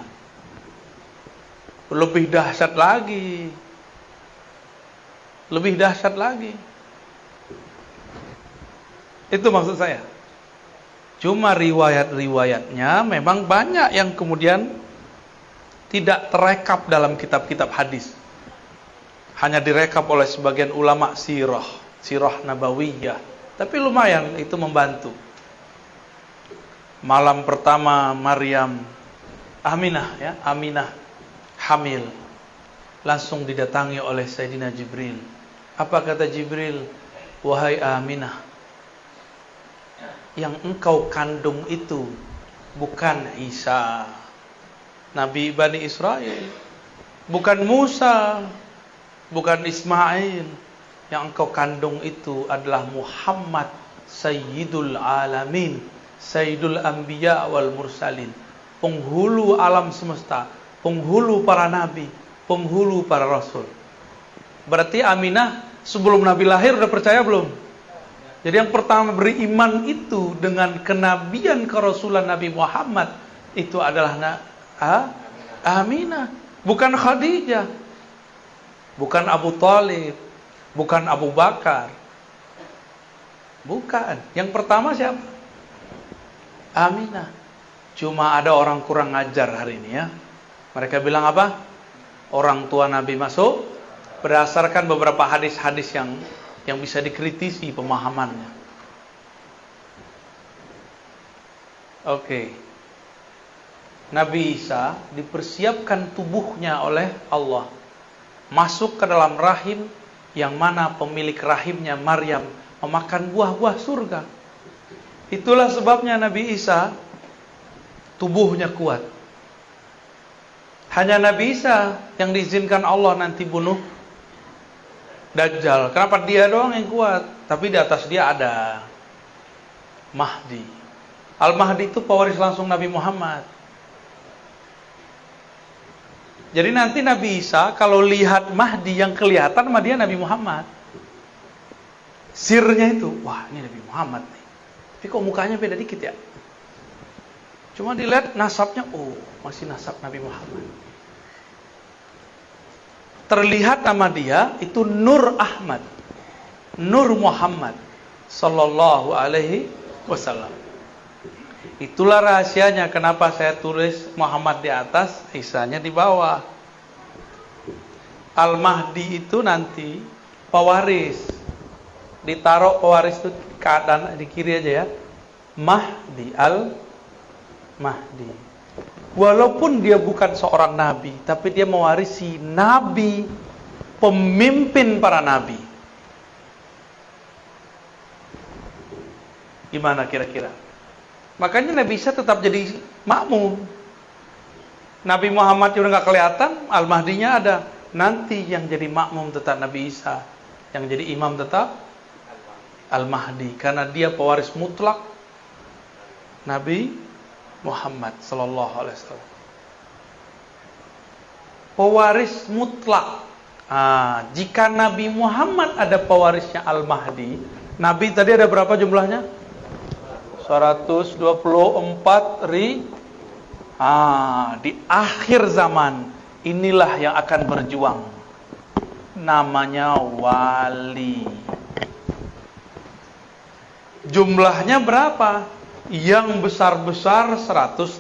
Speaker 1: Lebih dahsyat lagi. Lebih dahsyat lagi. Itu maksud saya. Cuma riwayat-riwayatnya memang banyak yang kemudian tidak terekap dalam kitab-kitab hadis. Hanya direkap oleh sebagian ulama sirah, sirah nabawiyah tapi lumayan itu membantu. Malam pertama Maryam Aminah ya, Aminah hamil. Langsung didatangi oleh Sayyidina Jibril. Apa kata Jibril? Wahai Aminah, yang engkau kandung itu bukan Isa, Nabi Bani Israel, bukan Musa, bukan Ismail, yang engkau kandung itu adalah Muhammad Sayyidul Alamin Sayyidul Anbiya wal Mursalin. Penghulu alam semesta penghulu para nabi penghulu para rasul. Berarti Aminah sebelum Nabi lahir udah percaya belum jadi yang pertama beriman itu dengan kenabian kerasulan Nabi Muhammad itu adalah na, ha? Aminah bukan Khadijah bukan Abu Talib Bukan Abu Bakar. Bukan. Yang pertama siapa? Aminah. Cuma ada orang kurang ngajar hari ini ya. Mereka bilang apa? Orang tua Nabi masuk berdasarkan beberapa hadis-hadis yang yang bisa dikritisi pemahamannya. Oke. Okay. Nabi Isa dipersiapkan tubuhnya oleh Allah masuk ke dalam rahim yang mana pemilik rahimnya Maryam memakan buah-buah surga. Itulah sebabnya Nabi Isa tubuhnya kuat. Hanya Nabi Isa yang diizinkan Allah nanti bunuh Dajjal. Kenapa dia doang yang kuat? Tapi di atas dia ada Mahdi. Al-Mahdi itu pewaris langsung Nabi Muhammad. Jadi nanti Nabi Isa kalau lihat Mahdi yang kelihatan sama dia Nabi Muhammad. Sirnya itu, wah ini Nabi Muhammad nih. Tapi kok mukanya beda dikit ya? Cuma dilihat nasabnya, oh masih nasab Nabi Muhammad. Terlihat nama dia itu Nur Ahmad. Nur Muhammad sallallahu alaihi wasallam. Itulah rahasianya kenapa saya tulis Muhammad di atas, Isanya di bawah. Al-Mahdi itu nanti pewaris. Ditaruh pewaris itu keadaan di kiri aja ya. Mahdi Al-Mahdi. Walaupun dia bukan seorang nabi, tapi dia mewarisi nabi, pemimpin para nabi. Gimana kira-kira? Makanya Nabi Isa tetap jadi makmum. Nabi Muhammad udah nggak kelihatan, Al-Mahdinya ada. Nanti yang jadi makmum tetap Nabi Isa. Yang jadi imam tetap Al-Mahdi. Karena dia pewaris mutlak Nabi Muhammad Sallallahu Alaihi Wasallam. Pewaris mutlak. Nah, jika Nabi Muhammad ada pewarisnya Al-Mahdi, Nabi tadi ada berapa jumlahnya? 124 ri ah, di akhir zaman inilah yang akan berjuang namanya wali jumlahnya berapa yang besar-besar 124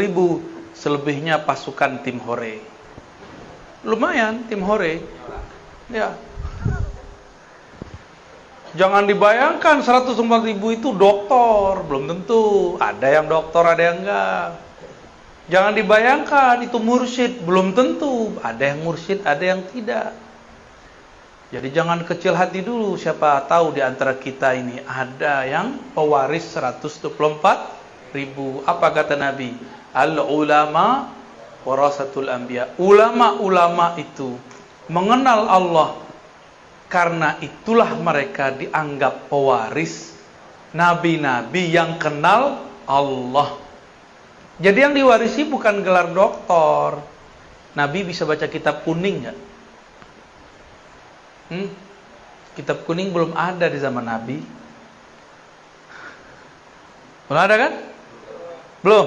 Speaker 1: ribu selebihnya pasukan tim hore lumayan tim hore ya Jangan dibayangkan 104 ribu itu dokter, belum tentu. Ada yang dokter, ada yang enggak. Jangan dibayangkan itu mursyid, belum tentu. Ada yang mursyid, ada yang tidak. Jadi jangan kecil hati dulu, siapa tahu di antara kita ini ada yang pewaris 124 ribu. Apa kata Nabi? Al-ulama warasatul anbiya. Ulama-ulama itu mengenal Allah karena itulah mereka dianggap pewaris nabi-nabi yang kenal Allah. Jadi yang diwarisi bukan gelar doktor. Nabi bisa baca kitab kuning ya? Hmm? Kitab kuning belum ada di zaman Nabi. Belum ada kan? Belum.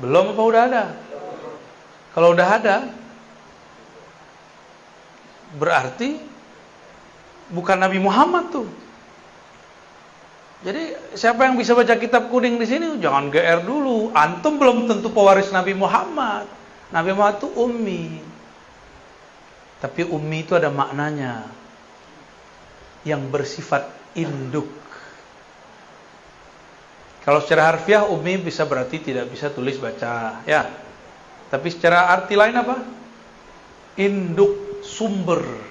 Speaker 1: Belum apa udah ada? Kalau udah ada, berarti bukan Nabi Muhammad tuh. Jadi siapa yang bisa baca kitab kuning di sini jangan GR dulu. Antum belum tentu pewaris Nabi Muhammad. Nabi Muhammad itu ummi. Tapi ummi itu ada maknanya. Yang bersifat induk. Kalau secara harfiah ummi bisa berarti tidak bisa tulis baca, ya. Tapi secara arti lain apa? Induk sumber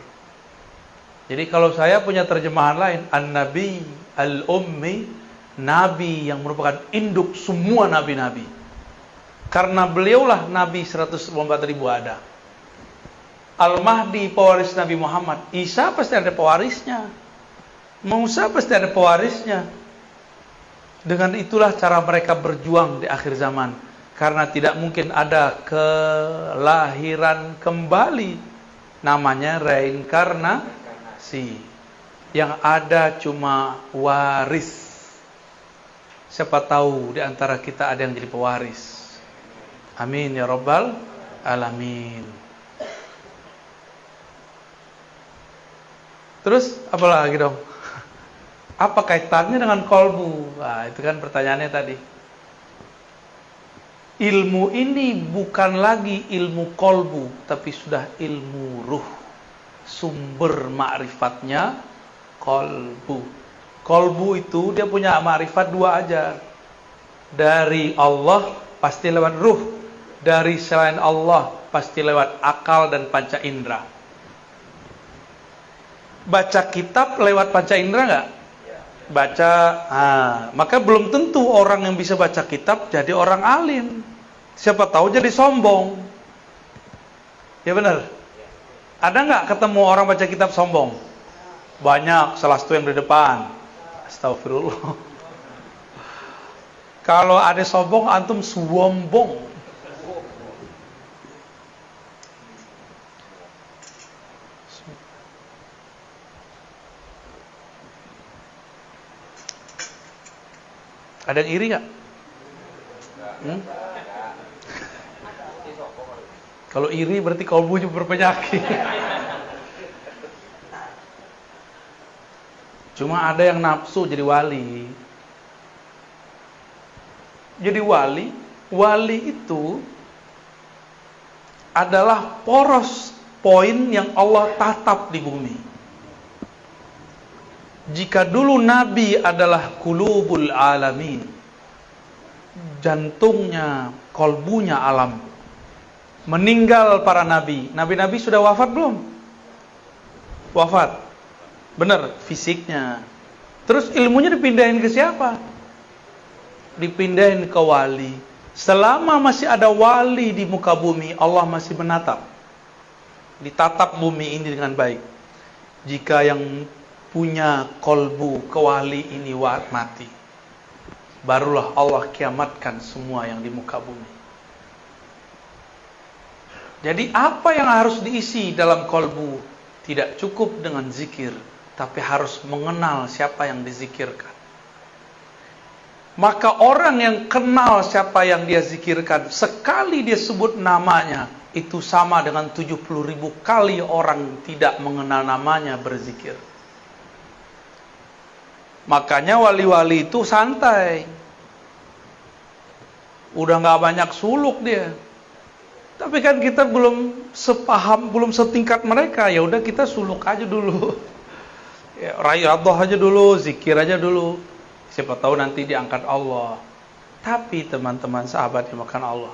Speaker 1: jadi kalau saya punya terjemahan lain, An-Nabi Al-Ummi, Nabi yang merupakan induk semua Nabi-Nabi. Karena beliaulah Nabi 104 ribu ada. Al-Mahdi pewaris Nabi Muhammad. Isa pasti ada pewarisnya. Musa pasti ada pewarisnya. Dengan itulah cara mereka berjuang di akhir zaman. Karena tidak mungkin ada kelahiran kembali. Namanya reinkarnasi. Yang ada cuma waris. Siapa tahu di antara kita ada yang jadi pewaris. Amin ya rabbal alamin. Terus apa lagi dong? Apa kaitannya dengan kolbu? Nah, itu kan pertanyaannya tadi. Ilmu ini bukan lagi ilmu kolbu, tapi sudah ilmu ruh. Sumber ma'rifatnya kolbu. Kolbu itu dia punya ma'rifat dua aja. Dari Allah pasti lewat ruh. Dari selain Allah pasti lewat akal dan panca indera. Baca kitab lewat panca indera nggak? baca ah, maka belum tentu orang yang bisa baca kitab jadi orang alim. Siapa tahu jadi sombong. Ya benar? Ada nggak ketemu orang baca kitab sombong? Banyak salah satu yang di depan. Astagfirullah. Kalau ada sombong antum sombong Ada yang iri nggak? Hmm? Kalau iri berarti kalbunya berpenyakit. Cuma ada yang nafsu jadi wali. Jadi wali, wali itu adalah poros poin yang Allah tatap di bumi. Jika dulu Nabi adalah kulubul alamin, jantungnya, kolbunya alam, meninggal para nabi. Nabi-nabi sudah wafat belum? Wafat. Benar, fisiknya. Terus ilmunya dipindahin ke siapa? Dipindahin ke wali. Selama masih ada wali di muka bumi, Allah masih menatap. Ditatap bumi ini dengan baik. Jika yang punya kolbu kewali ini mati. Barulah Allah kiamatkan semua yang di muka bumi. Jadi apa yang harus diisi dalam kolbu tidak cukup dengan zikir, tapi harus mengenal siapa yang dizikirkan. Maka orang yang kenal siapa yang dia zikirkan, sekali dia sebut namanya, itu sama dengan 70 ribu kali orang tidak mengenal namanya berzikir. Makanya wali-wali itu santai. Udah nggak banyak suluk dia. Tapi kan kita belum sepaham, belum setingkat mereka. Ya udah kita suluk aja dulu. Ya, rayadhah aja dulu, zikir aja dulu. Siapa tahu nanti diangkat Allah. Tapi teman-teman sahabat yang makan Allah.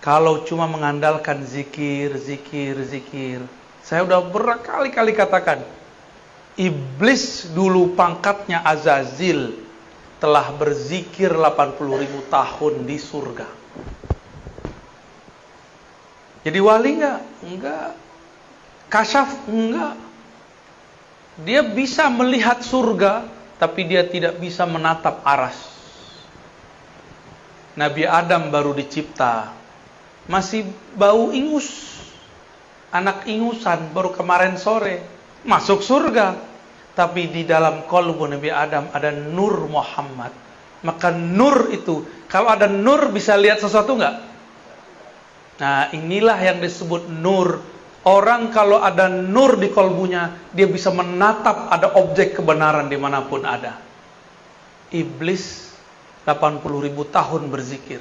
Speaker 1: Kalau cuma mengandalkan zikir, zikir, zikir. Saya udah berkali-kali katakan Iblis dulu pangkatnya Azazil telah berzikir 80 ribu tahun di surga. Jadi wali enggak? Enggak. Kasyaf enggak. Dia bisa melihat surga, tapi dia tidak bisa menatap aras. Nabi Adam baru dicipta, masih bau ingus, anak ingusan baru kemarin sore masuk surga tapi di dalam kolbu Nabi Adam ada nur Muhammad. Maka nur itu, kalau ada nur bisa lihat sesuatu nggak? Nah inilah yang disebut nur. Orang kalau ada nur di kolbunya, dia bisa menatap ada objek kebenaran di mana pun ada. Iblis 80 ribu tahun berzikir.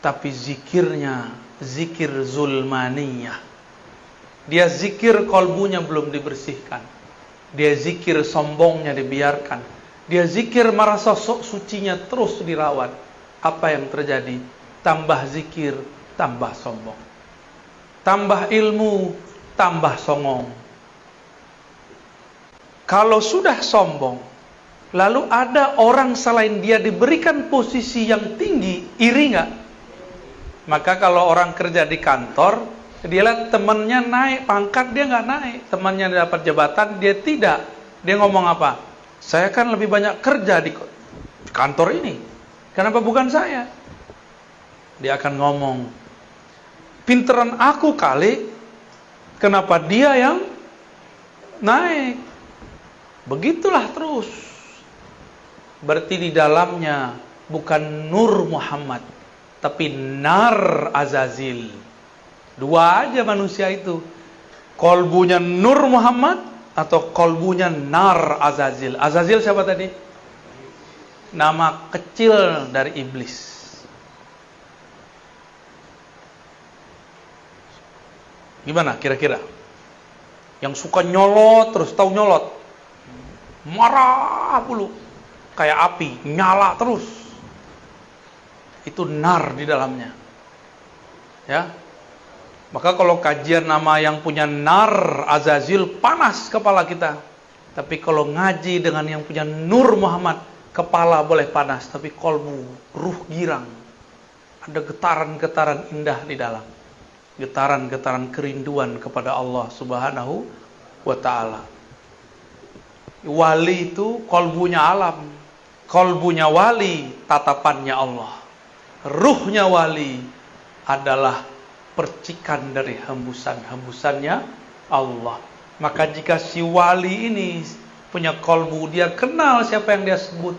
Speaker 1: Tapi zikirnya, zikir zulmaniyah. Dia zikir kolbunya belum dibersihkan dia zikir sombongnya dibiarkan. Dia zikir merasa sok sucinya terus dirawat. Apa yang terjadi? Tambah zikir, tambah sombong. Tambah ilmu, tambah songong. Kalau sudah sombong, lalu ada orang selain dia diberikan posisi yang tinggi, iri nggak? Maka kalau orang kerja di kantor, dia lihat temannya naik pangkat, dia nggak naik. Temannya dapat jabatan, dia tidak. Dia ngomong apa? Saya kan lebih banyak kerja di kantor ini. Kenapa bukan saya? Dia akan ngomong, pinteran aku kali, kenapa dia yang naik? Begitulah terus. Berarti di dalamnya bukan Nur Muhammad, tapi Nar Azazil. Dua aja manusia itu. Kolbunya Nur Muhammad, atau kolbunya nar Azazil. Azazil siapa tadi? Nama kecil dari iblis. Gimana kira-kira? Yang suka nyolot terus tahu nyolot. Marah puluh. Kayak api, nyala terus. Itu nar di dalamnya. Ya. Maka kalau kajian nama yang punya nar Azazil panas kepala kita. Tapi kalau ngaji dengan yang punya Nur Muhammad, kepala boleh panas, tapi kolbu, ruh girang. Ada getaran-getaran indah di dalam getaran-getaran kerinduan kepada Allah Subhanahu wa taala. Wali itu kolbunya alam. Kolbunya wali, tatapannya Allah. Ruhnya wali adalah percikan dari hembusan-hembusannya Allah. Maka jika si wali ini punya kolbu, dia kenal siapa yang dia sebut.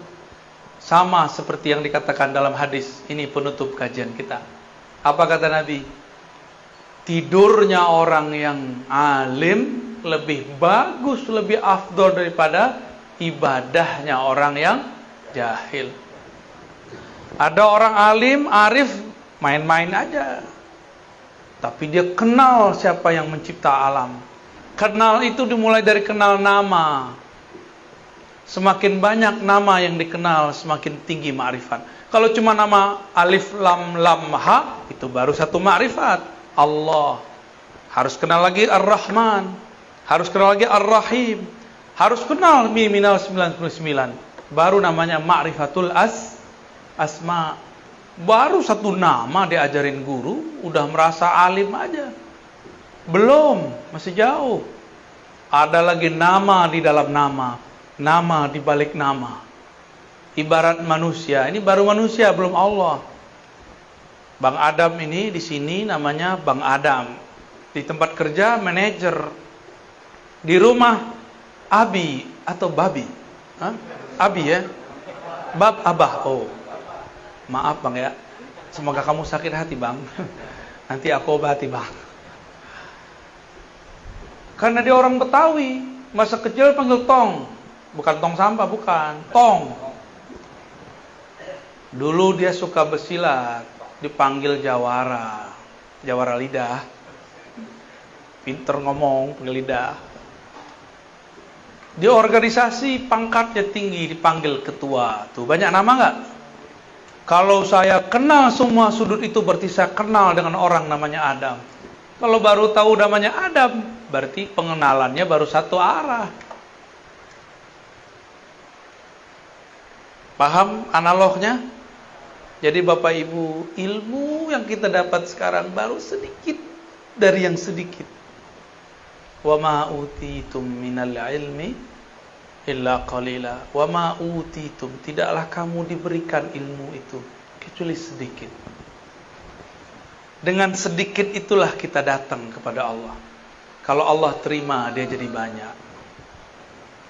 Speaker 1: Sama seperti yang dikatakan dalam hadis. Ini penutup kajian kita. Apa kata Nabi? tidurnya orang yang alim lebih bagus, lebih afdol daripada ibadahnya orang yang jahil. Ada orang alim, arif, main-main aja. Tapi dia kenal siapa yang mencipta alam. Kenal itu dimulai dari kenal nama. Semakin banyak nama yang dikenal, semakin tinggi ma'rifat. Kalau cuma nama alif lam lam ha, itu baru satu ma'rifat. Allah. Harus kenal lagi Ar-Rahman. Harus kenal lagi Ar-Rahim. Harus kenal Miminal 99. Baru namanya Ma'rifatul As Asma. Baru satu nama diajarin guru, udah merasa alim aja. Belum, masih jauh. Ada lagi nama di dalam nama, nama di balik nama. Ibarat manusia, ini baru manusia, belum Allah. Bang Adam ini di sini namanya Bang Adam. Di tempat kerja manajer. Di rumah Abi atau Babi. Hah? Abi ya. Bab Abah. Oh. Maaf Bang ya. Semoga kamu sakit hati Bang. Nanti aku obati Bang. Karena dia orang Betawi, masa kecil panggil tong. Bukan tong sampah, bukan. Tong. Dulu dia suka bersilat dipanggil jawara jawara lidah pinter ngomong panggil lidah di organisasi pangkatnya tinggi dipanggil ketua tuh banyak nama nggak kalau saya kenal semua sudut itu berarti saya kenal dengan orang namanya Adam. Kalau baru tahu namanya Adam berarti pengenalannya baru satu arah. Paham analognya? Jadi Bapak Ibu, ilmu yang kita dapat sekarang baru sedikit dari yang sedikit. Wa ma utitum minal ilmi illa qalila. Wa ma utitum, tidaklah kamu diberikan ilmu itu kecuali sedikit. Dengan sedikit itulah kita datang kepada Allah. Kalau Allah terima, dia jadi banyak.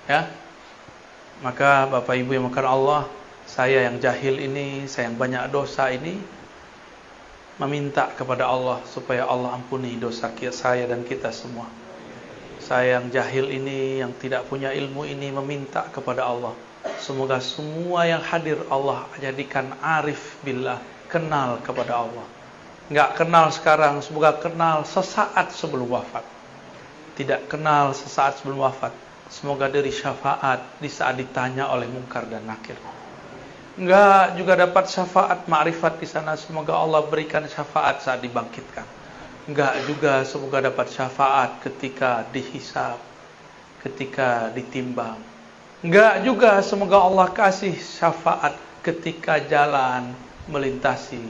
Speaker 1: Ya. Maka Bapak Ibu yang makan Allah, saya yang jahil ini, saya yang banyak dosa ini meminta kepada Allah supaya Allah ampuni dosa saya dan kita semua. Saya yang jahil ini, yang tidak punya ilmu ini meminta kepada Allah. Semoga semua yang hadir Allah jadikan arif billah, kenal kepada Allah. Enggak kenal sekarang, semoga kenal sesaat sebelum wafat. Tidak kenal sesaat sebelum wafat. Semoga dari syafaat di saat ditanya oleh mungkar dan nakir. Enggak juga dapat syafaat makrifat di sana. Semoga Allah berikan syafaat saat dibangkitkan. Enggak juga semoga dapat syafaat ketika dihisap, ketika ditimbang. Enggak juga semoga Allah kasih syafaat ketika jalan melintasi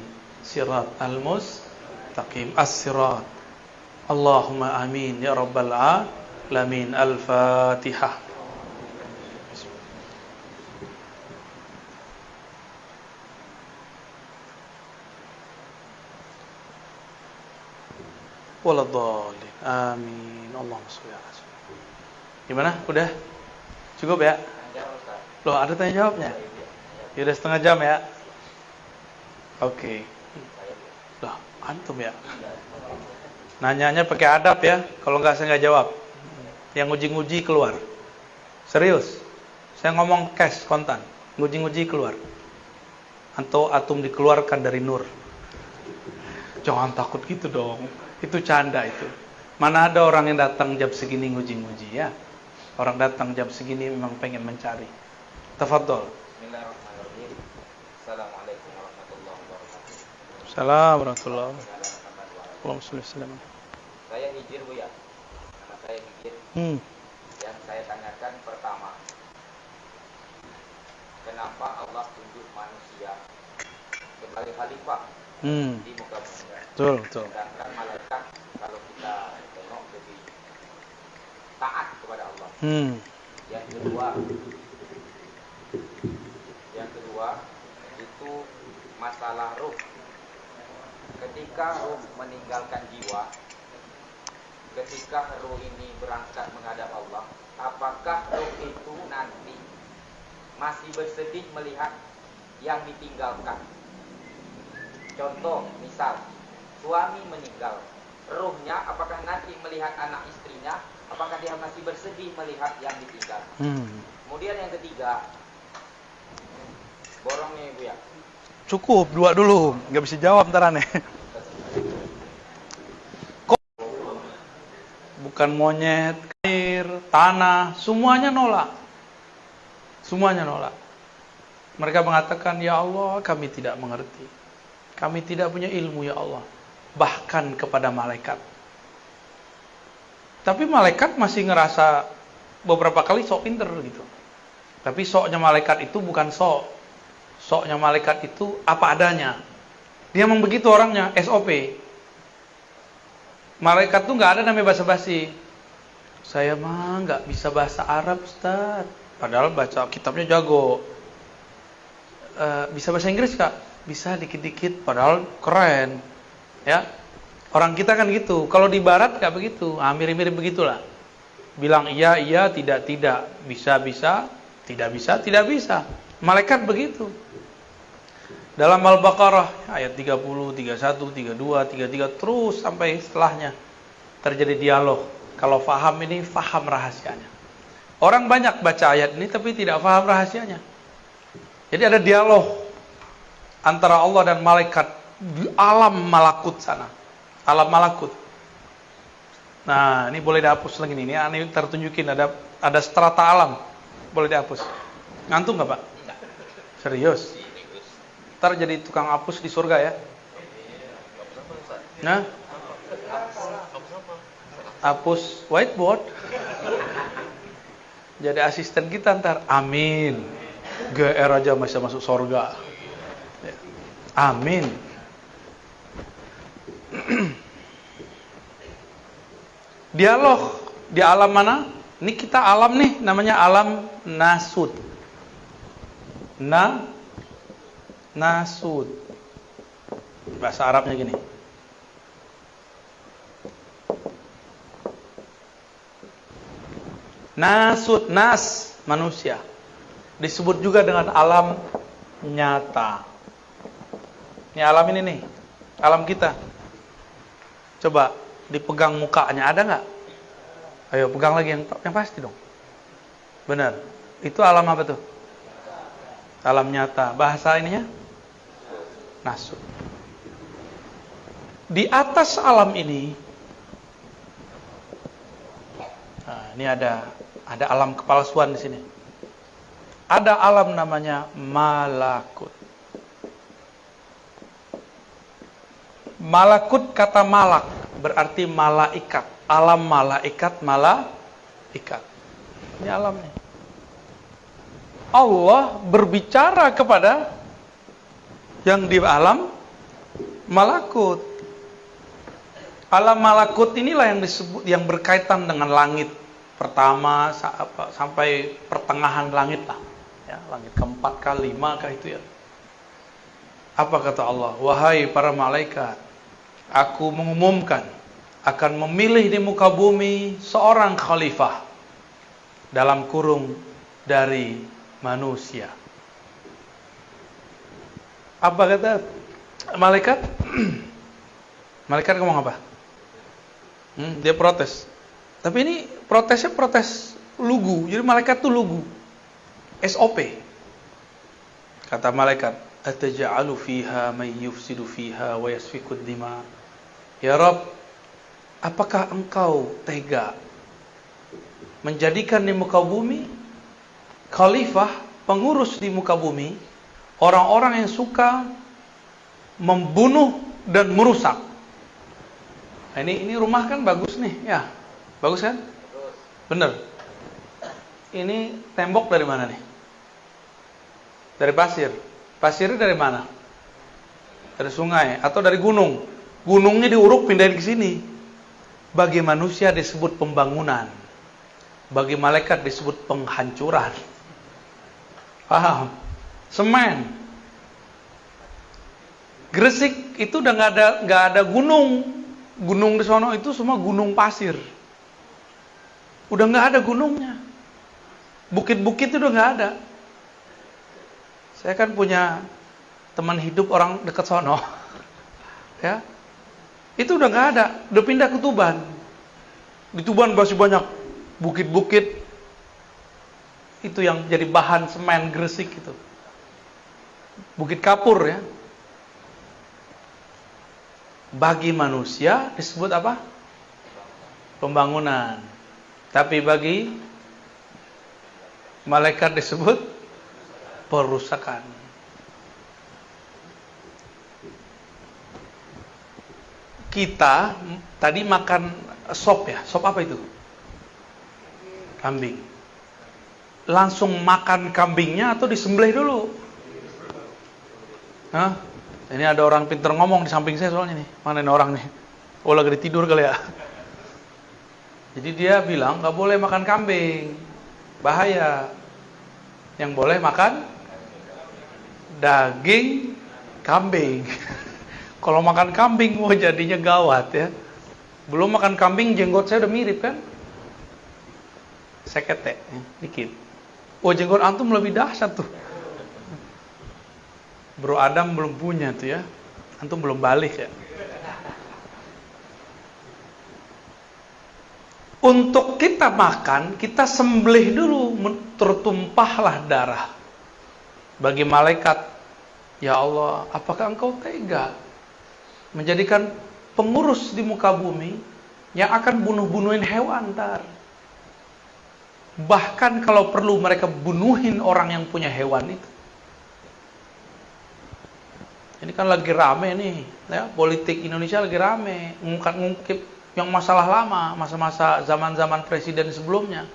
Speaker 1: sirat al-mustaqim as-sirat. Allahumma amin ya rabbal alamin. Al-Fatihah. Waladhalin. Amin. Allahumma sholli ala Gimana? Udah? Cukup ya? Loh, ada tanya jawabnya? Ya udah setengah jam ya? Oke. Okay. Loh, antum ya? Nanyanya pakai adab ya. Kalau nggak saya nggak jawab. yang nguji-nguji keluar. Serius. Saya ngomong cash kontan. Nguji-nguji keluar. Atau atom dikeluarkan dari nur. Jangan takut gitu dong. Itu canda itu. Mana ada orang yang datang jam segini nguji-nguji ya. Orang datang jam segini memang pengen mencari. Tafadhol.
Speaker 2: Bismillahirrahmanirrahim. Assalamualaikum warahmatullahi wabarakatuh.
Speaker 1: Assalamualaikum warahmatullahi wabarakatuh.
Speaker 2: Saya Hijir Bu ya. Nama saya Hijir.
Speaker 1: Hmm.
Speaker 2: Yang saya tanyakan pertama, kenapa Allah tunjuk manusia sebagai khalifah
Speaker 1: Hmm.
Speaker 2: di muka bumi?
Speaker 1: Betul, betul.
Speaker 2: Sedangkan malaikat kalau kita tengok lebih taat kepada Allah.
Speaker 1: Hmm.
Speaker 2: Yang kedua, yang kedua itu masalah ruh. Ketika ruh meninggalkan jiwa, ketika ruh ini berangkat menghadap Allah, apakah ruh itu nanti masih bersedih melihat yang ditinggalkan? Contoh, misal suami meninggal, ruhnya apakah nanti melihat anak istrinya, apakah dia masih bersedih melihat yang ditinggal?
Speaker 1: Hmm.
Speaker 2: Kemudian yang ketiga, borongnya ibu ya.
Speaker 1: Cukup dua dulu, nggak bisa jawab ntar aneh. Kok bukan monyet, air, tanah, semuanya nolak. Semuanya nolak. Mereka mengatakan, "Ya Allah, kami tidak mengerti. Kami tidak punya ilmu ya Allah." Bahkan kepada malaikat. Tapi malaikat masih ngerasa beberapa kali sok pinter gitu. Tapi soknya malaikat itu bukan sok. Soknya malaikat itu apa adanya. Dia memang begitu orangnya, SOP. Malaikat tuh nggak ada namanya basa-basi. Saya mah nggak bisa bahasa Arab, Ustaz. Padahal baca kitabnya jago. "Eh, bisa bahasa Inggris kak? Bisa dikit-dikit, padahal keren. Ya, orang kita kan gitu. Kalau di Barat nggak begitu, ah, mirip-mirip begitulah. Bilang iya, iya, tidak, tidak. Bisa, bisa, tidak bisa, tidak bisa. Malaikat begitu. Dalam Al-Baqarah ayat 30, 31, 32, 33 terus sampai setelahnya terjadi dialog. Kalau faham ini faham rahasianya. Orang banyak baca ayat ini tapi tidak faham rahasianya. Jadi ada dialog antara Allah dan malaikat di alam malakut sana. Alam malakut. Nah, ini boleh dihapus lagi nih. Ini aneh tertunjukin ada ada strata alam. Boleh dihapus. Ngantuk nggak Pak? Serius? Ntar jadi tukang hapus di surga ya? Nah? Hapus whiteboard. Jadi asisten kita ntar. Amin. GR aja bisa masuk surga. Amin. Dialog di alam mana? Ini kita alam nih, namanya alam nasud. Na nasud. Bahasa Arabnya gini. Nasud, nas, manusia. Disebut juga dengan alam nyata. Ini alam ini nih, alam kita. Coba dipegang mukanya, ada nggak? Ayo pegang lagi yang yang pasti dong. Benar. Itu alam apa tuh? Alam nyata. Bahasa ininya? Nasud. Di atas alam ini Nah, ini ada ada alam kepalsuan di sini. Ada alam namanya malakut. Malakut kata malak berarti malaikat. Alam malaikat malaikat. Ini alamnya. Allah berbicara kepada yang di alam malakut. Alam malakut inilah yang disebut yang berkaitan dengan langit pertama sampai pertengahan langit lah. Ya, langit keempat kah, lima kah itu ya. Apa kata Allah? Wahai para malaikat, aku mengumumkan akan memilih di muka bumi seorang khalifah dalam kurung dari manusia. Apa kata malaikat? malaikat ngomong apa? Hmm, dia protes. Tapi ini protesnya protes lugu. Jadi malaikat tuh lugu. SOP. Kata malaikat, "Ataj'alu fiha may yufsidu fiha wa yasfikud dima?" Ya Rob, apakah engkau tega menjadikan di muka bumi khalifah, pengurus di muka bumi, orang-orang yang suka membunuh dan merusak. Nah, ini ini rumah kan bagus nih, ya. Bagus kan? Bener. Ini tembok dari mana nih? Dari pasir. Pasirnya dari mana? Dari sungai atau dari gunung? Gunungnya diuruk pindahin ke sini. Bagi manusia disebut pembangunan. Bagi malaikat disebut penghancuran. Paham? Semen. Gresik itu udah nggak ada nggak ada gunung. Gunung di sono itu semua gunung pasir. Udah nggak ada gunungnya. Bukit-bukit itu udah nggak ada. Saya kan punya teman hidup orang dekat sono. ya. Itu udah nggak ada, udah pindah ke Tuban. Di Tuban masih banyak bukit-bukit. Itu yang jadi bahan semen Gresik itu. Bukit Kapur ya. Bagi manusia disebut apa? Pembangunan. Tapi bagi malaikat disebut perusakan. Kita tadi makan sop ya, sop apa itu? Kambing. Langsung makan kambingnya atau disembelih dulu? Hah? Ini ada orang pinter ngomong di samping saya soalnya nih. Mana ini orang nih? Oh lagi tidur kali ya. Jadi dia bilang nggak boleh makan kambing, bahaya. Yang boleh makan daging kambing. Kalau makan kambing mau jadinya gawat ya. Belum makan kambing jenggot saya udah mirip kan? Sekete, ya, dikit. Oh jenggot antum lebih dahsyat tuh. Bro Adam belum punya tuh ya. Antum belum balik ya. Untuk kita makan, kita sembelih dulu, tertumpahlah darah. Bagi malaikat, ya Allah, apakah engkau tega menjadikan pengurus di muka bumi yang akan bunuh-bunuhin hewan ntar? Bahkan kalau perlu mereka bunuhin orang yang punya hewan itu. Ini kan lagi rame nih, ya, politik Indonesia lagi rame, ngungkap-ngungkip yang masalah lama, masa-masa zaman-zaman presiden sebelumnya.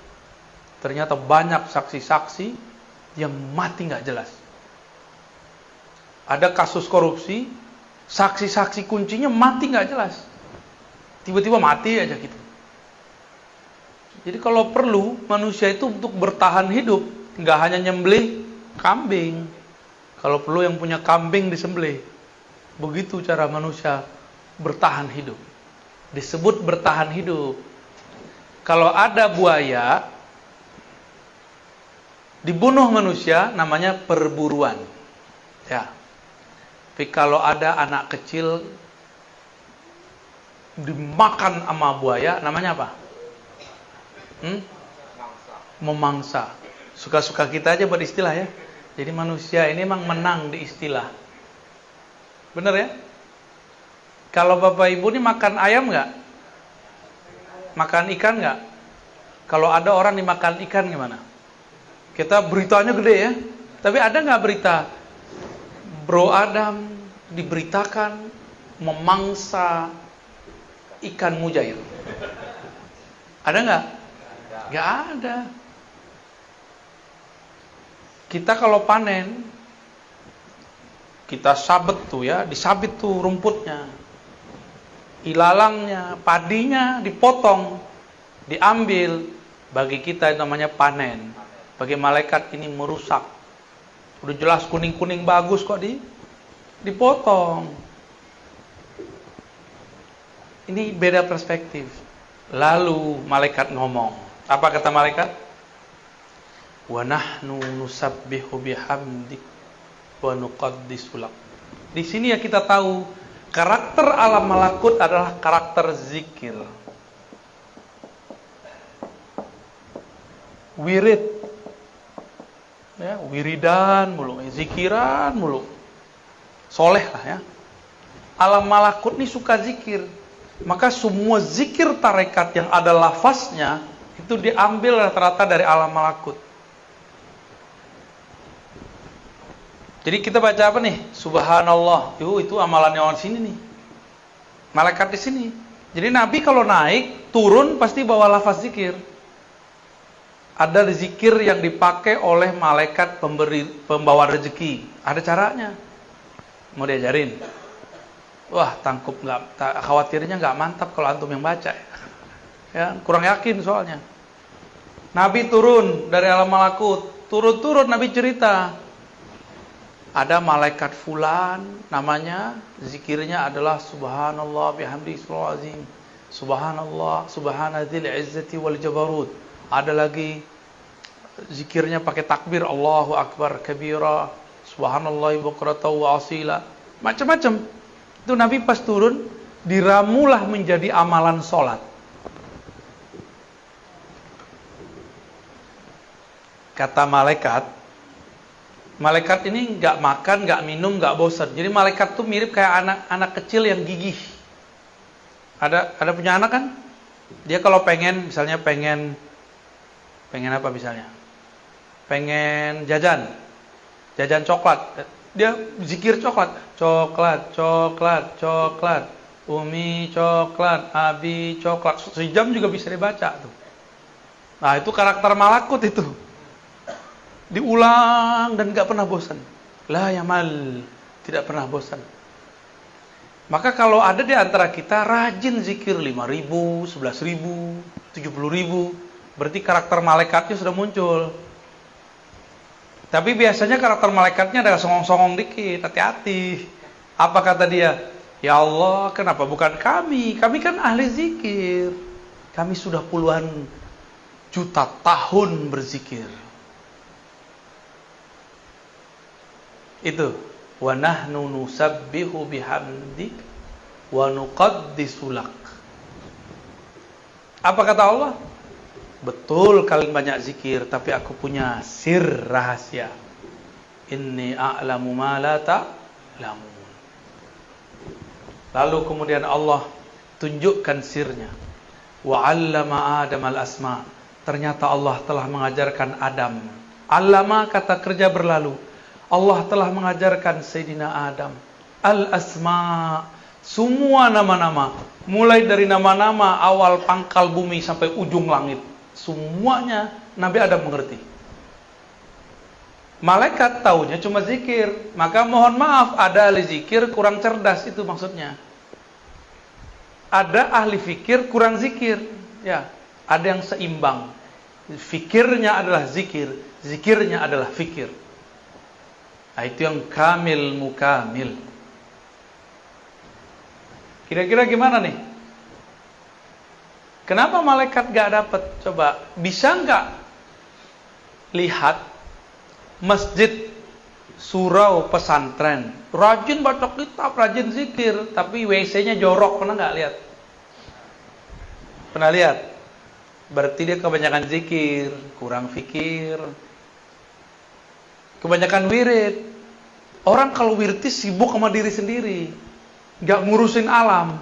Speaker 1: Ternyata banyak saksi-saksi yang mati nggak jelas. Ada kasus korupsi, saksi-saksi kuncinya mati nggak jelas. Tiba-tiba mati aja gitu. Jadi kalau perlu manusia itu untuk bertahan hidup, nggak hanya nyembelih kambing. Kalau perlu yang punya kambing disembelih. Begitu cara manusia bertahan hidup disebut bertahan hidup. Kalau ada buaya dibunuh manusia namanya perburuan. Ya. Tapi kalau ada anak kecil dimakan sama buaya namanya apa? Hmm? Memangsa. Suka-suka kita aja buat istilah ya. Jadi manusia ini memang menang di istilah. Bener ya? Kalau bapak ibu ini makan ayam nggak? Makan ikan nggak? Kalau ada orang dimakan ikan gimana? Kita beritanya gede ya. Tapi ada nggak berita Bro Adam diberitakan memangsa ikan mujair? Ada nggak? Nggak ada. Kita kalau panen, kita sabet tuh ya, disabit tuh rumputnya ilalangnya, padinya dipotong, diambil. Bagi kita itu namanya panen. Bagi malaikat ini merusak. Udah jelas kuning-kuning bagus kok di dipotong. Ini beda perspektif. Lalu malaikat ngomong. Apa kata malaikat? Wa nahnu nusabbihu bihamdik wa nuqaddisu Di sini ya kita tahu Karakter alam malakut adalah karakter zikir. wirid. Ya, wiridan mulu, zikiran mulu. Soleh lah ya. Alam malakut ini suka zikir. Maka semua zikir tarekat yang ada lafaznya itu diambil rata-rata dari alam malakut. Jadi kita baca apa nih? Subhanallah. Yuh, itu amalannya orang sini nih. Malaikat di sini. Jadi Nabi kalau naik, turun pasti bawa lafaz zikir. Ada zikir yang dipakai oleh malaikat pemberi pembawa rezeki. Ada caranya. Mau diajarin? Wah, tangkup nggak khawatirnya nggak mantap kalau antum yang baca ya. ya. kurang yakin soalnya. Nabi turun dari alam malakut, turun-turun Nabi cerita, ada malaikat fulan namanya zikirnya adalah subhanallah bihamdi subhanallah subhanadzil izzati wal jabarut ada lagi zikirnya pakai takbir Allahu akbar kabira subhanallah bukratan wa asila macam-macam itu Nabi pas turun diramulah menjadi amalan solat kata malaikat Malaikat ini nggak makan, nggak minum, nggak bosan. Jadi malaikat tuh mirip kayak anak-anak kecil yang gigih. Ada ada punya anak kan? Dia kalau pengen, misalnya pengen pengen apa misalnya? Pengen jajan, jajan coklat. Dia zikir coklat, coklat, coklat, coklat. Umi coklat, Abi coklat. Sejam juga bisa dibaca tuh. Nah itu karakter malakut itu diulang dan gak pernah bosan. La yamal, tidak pernah bosan. Maka kalau ada di antara kita rajin zikir 5 ribu, 11 ribu, 70 ribu, berarti karakter malaikatnya sudah muncul. Tapi biasanya karakter malaikatnya ada songong-songong dikit, hati-hati. Apa kata dia? Ya Allah, kenapa bukan kami? Kami kan ahli zikir. Kami sudah puluhan juta tahun berzikir. Itu wa nahnu nusabbihu bihamdik wa nuqaddisu lak. Apa kata Allah? Betul kalian banyak zikir, tapi aku punya sir rahasia. Inni a'lamu ma la ta'lamun. Lalu kemudian Allah tunjukkan sirnya. Wa 'allama Adam al-asma. Ternyata Allah telah mengajarkan Adam. Allama kata kerja berlalu Allah telah mengajarkan Sayyidina Adam al-asma semua nama-nama mulai dari nama-nama awal pangkal bumi sampai ujung langit semuanya Nabi Adam mengerti. Malaikat taunya cuma zikir. Maka mohon maaf ada ahli zikir kurang cerdas itu maksudnya. Ada ahli fikir kurang zikir. Ya ada yang seimbang. Fikirnya adalah zikir zikirnya adalah fikir. Nah, itu yang kamil mukamil. Kira-kira gimana nih? Kenapa malaikat gak dapat? Coba, bisa nggak lihat masjid surau pesantren? Rajin baca kitab, rajin zikir, tapi WC-nya jorok, pernah nggak lihat? Pernah lihat? Berarti dia kebanyakan zikir, kurang fikir, Kebanyakan wirid. Orang kalau wirid sibuk sama diri sendiri. Gak ngurusin alam.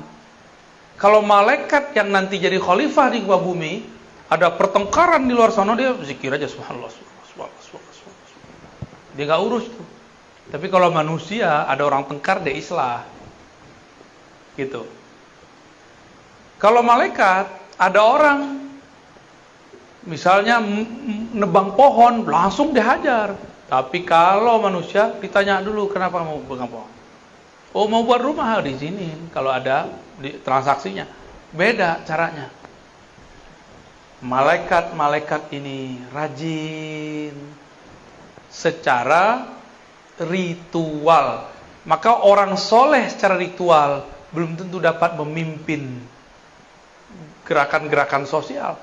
Speaker 1: Kalau malaikat yang nanti jadi khalifah di muka bumi, ada pertengkaran di luar sana dia zikir aja subhanallah, subhanallah, subhanallah, subhanallah. Dia gak urus tuh. Tapi kalau manusia ada orang tengkar dia islah. Gitu. Kalau malaikat ada orang misalnya nebang pohon langsung dihajar tapi kalau manusia ditanya dulu kenapa mau pegang pohon. Oh mau buat rumah di sini kalau ada di transaksinya. Beda caranya. Malaikat-malaikat ini rajin secara ritual. Maka orang soleh secara ritual belum tentu dapat memimpin gerakan-gerakan sosial.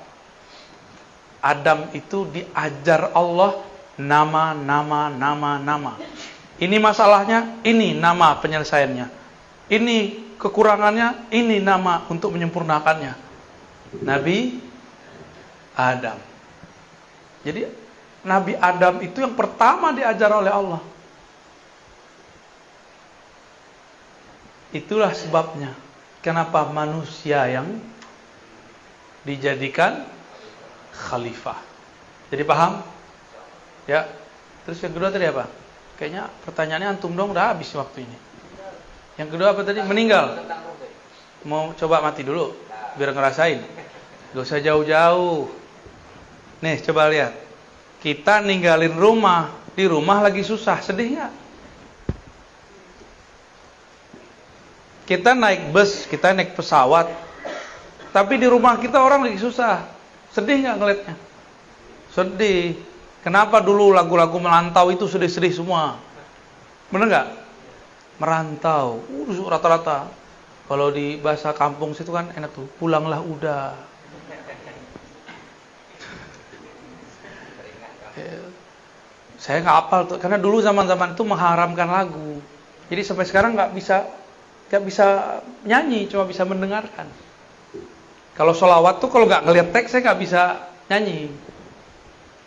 Speaker 1: Adam itu diajar Allah nama, nama, nama, nama. Ini masalahnya, ini nama penyelesaiannya. Ini kekurangannya, ini nama untuk menyempurnakannya. Nabi Adam. Jadi Nabi Adam itu yang pertama diajar oleh Allah. Itulah sebabnya kenapa manusia yang dijadikan khalifah. Jadi paham? Ya. Terus yang kedua tadi apa? Kayaknya pertanyaannya antum dong udah habis waktu ini. Yang kedua apa tadi? Meninggal. Mau coba mati dulu biar ngerasain. Gak usah jauh-jauh. Nih coba lihat. Kita ninggalin rumah, di rumah lagi susah, sedih nggak? Kita naik bus, kita naik pesawat, tapi di rumah kita orang lagi susah, sedih nggak ngeliatnya? Sedih. Kenapa dulu lagu-lagu melantau itu sedih-sedih semua? Bener nggak? Merantau, uh, rata-rata. Kalau di bahasa kampung situ kan enak tuh, pulanglah udah. Saya nggak apal tuh, karena dulu zaman-zaman itu mengharamkan lagu. Jadi sampai sekarang nggak bisa nggak bisa nyanyi, cuma bisa mendengarkan. Kalau sholawat tuh kalau nggak ngeliat teks saya nggak bisa nyanyi.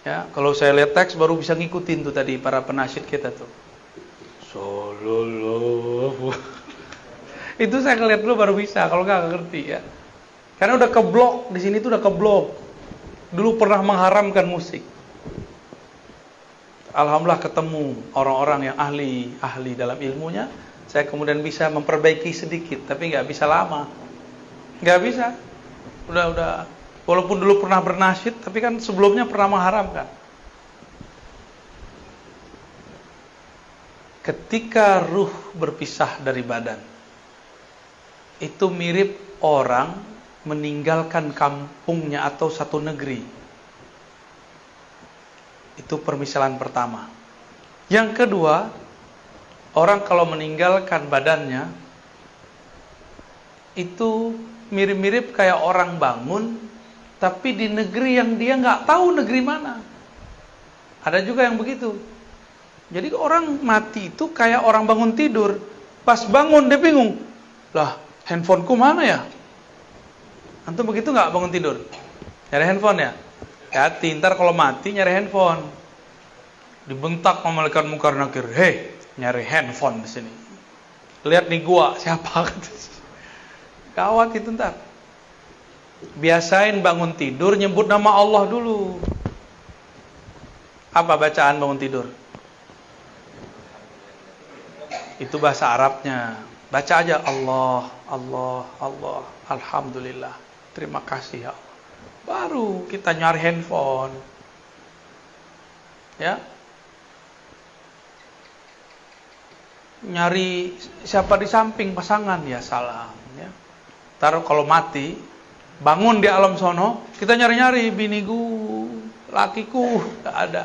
Speaker 1: Ya, kalau saya lihat teks baru bisa ngikutin tuh tadi para penasyid kita tuh. Sallallahu. Itu saya ngeliat dulu baru bisa, kalau nggak ngerti ya. Karena udah keblok di sini tuh udah keblok. Dulu pernah mengharamkan musik. Alhamdulillah ketemu orang-orang yang ahli ahli dalam ilmunya. Saya kemudian bisa memperbaiki sedikit, tapi nggak bisa lama. Nggak bisa. Udah udah. Walaupun dulu pernah bernasyid, tapi kan sebelumnya pernah mengharamkan. Ketika ruh berpisah dari badan, itu mirip orang meninggalkan kampungnya atau satu negeri itu permisalan pertama. Yang kedua, orang kalau meninggalkan badannya itu mirip-mirip kayak orang bangun tapi di negeri yang dia nggak tahu negeri mana. Ada juga yang begitu. Jadi orang mati itu kayak orang bangun tidur. Pas bangun dia bingung. Lah, handphoneku mana ya? Antum begitu nggak bangun tidur? Nyari handphone ya? Hati, ntar kalau mati nyari handphone. Dibentak malaikat mungkar nakir. Hei, nyari handphone di sini. Lihat nih gua, siapa? Gawat itu ntar. Biasain bangun tidur nyebut nama Allah dulu. Apa bacaan bangun tidur? Itu bahasa Arabnya. Baca aja Allah, Allah, Allah, Alhamdulillah. Terima kasih ya Allah. Baru kita nyari handphone. Ya. Nyari siapa di samping pasangan ya salam ya. Taruh kalau mati bangun di alam sono, kita nyari-nyari biniku, lakiku, tidak ada.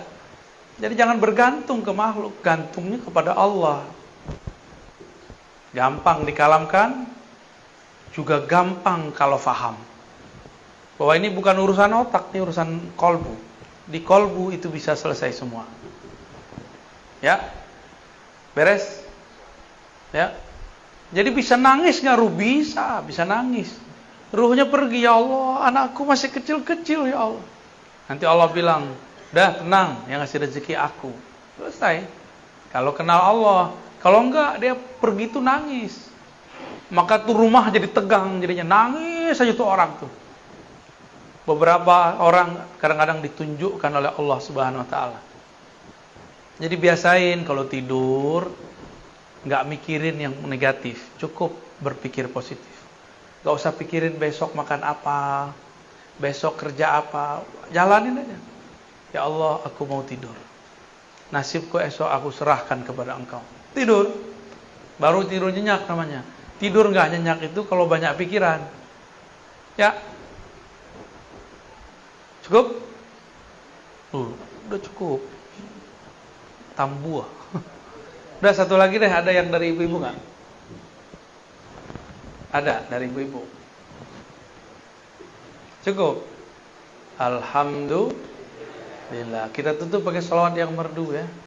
Speaker 1: Jadi jangan bergantung ke makhluk, gantungnya kepada Allah. Gampang dikalamkan, juga gampang kalau faham. Bahwa ini bukan urusan otak, ini urusan kolbu. Di kolbu itu bisa selesai semua. Ya, beres. Ya, jadi bisa nangis nggak ruh bisa, bisa nangis. Ruhnya pergi ya Allah, anakku masih kecil-kecil ya Allah. Nanti Allah bilang, dah tenang, yang ngasih rezeki aku. Selesai. Kalau kenal Allah, kalau enggak dia pergi tuh nangis. Maka tuh rumah jadi tegang, jadinya nangis saja tuh orang tuh. Beberapa orang kadang-kadang ditunjukkan oleh Allah Subhanahu wa taala. Jadi biasain kalau tidur nggak mikirin yang negatif, cukup berpikir positif. Gak usah pikirin besok makan apa, besok kerja apa, jalanin aja. Ya Allah, aku mau tidur. Nasibku esok aku serahkan kepada Engkau. Tidur, baru tidur nyenyak namanya. Tidur nggak nyenyak itu kalau banyak pikiran. Ya, cukup? Uh, udah cukup. Tambuah. Udah satu lagi deh, ada yang dari ibu-ibu nggak? Ada dari ibu-ibu. Cukup. Alhamdulillah. Kita tutup pakai salawat yang merdu ya.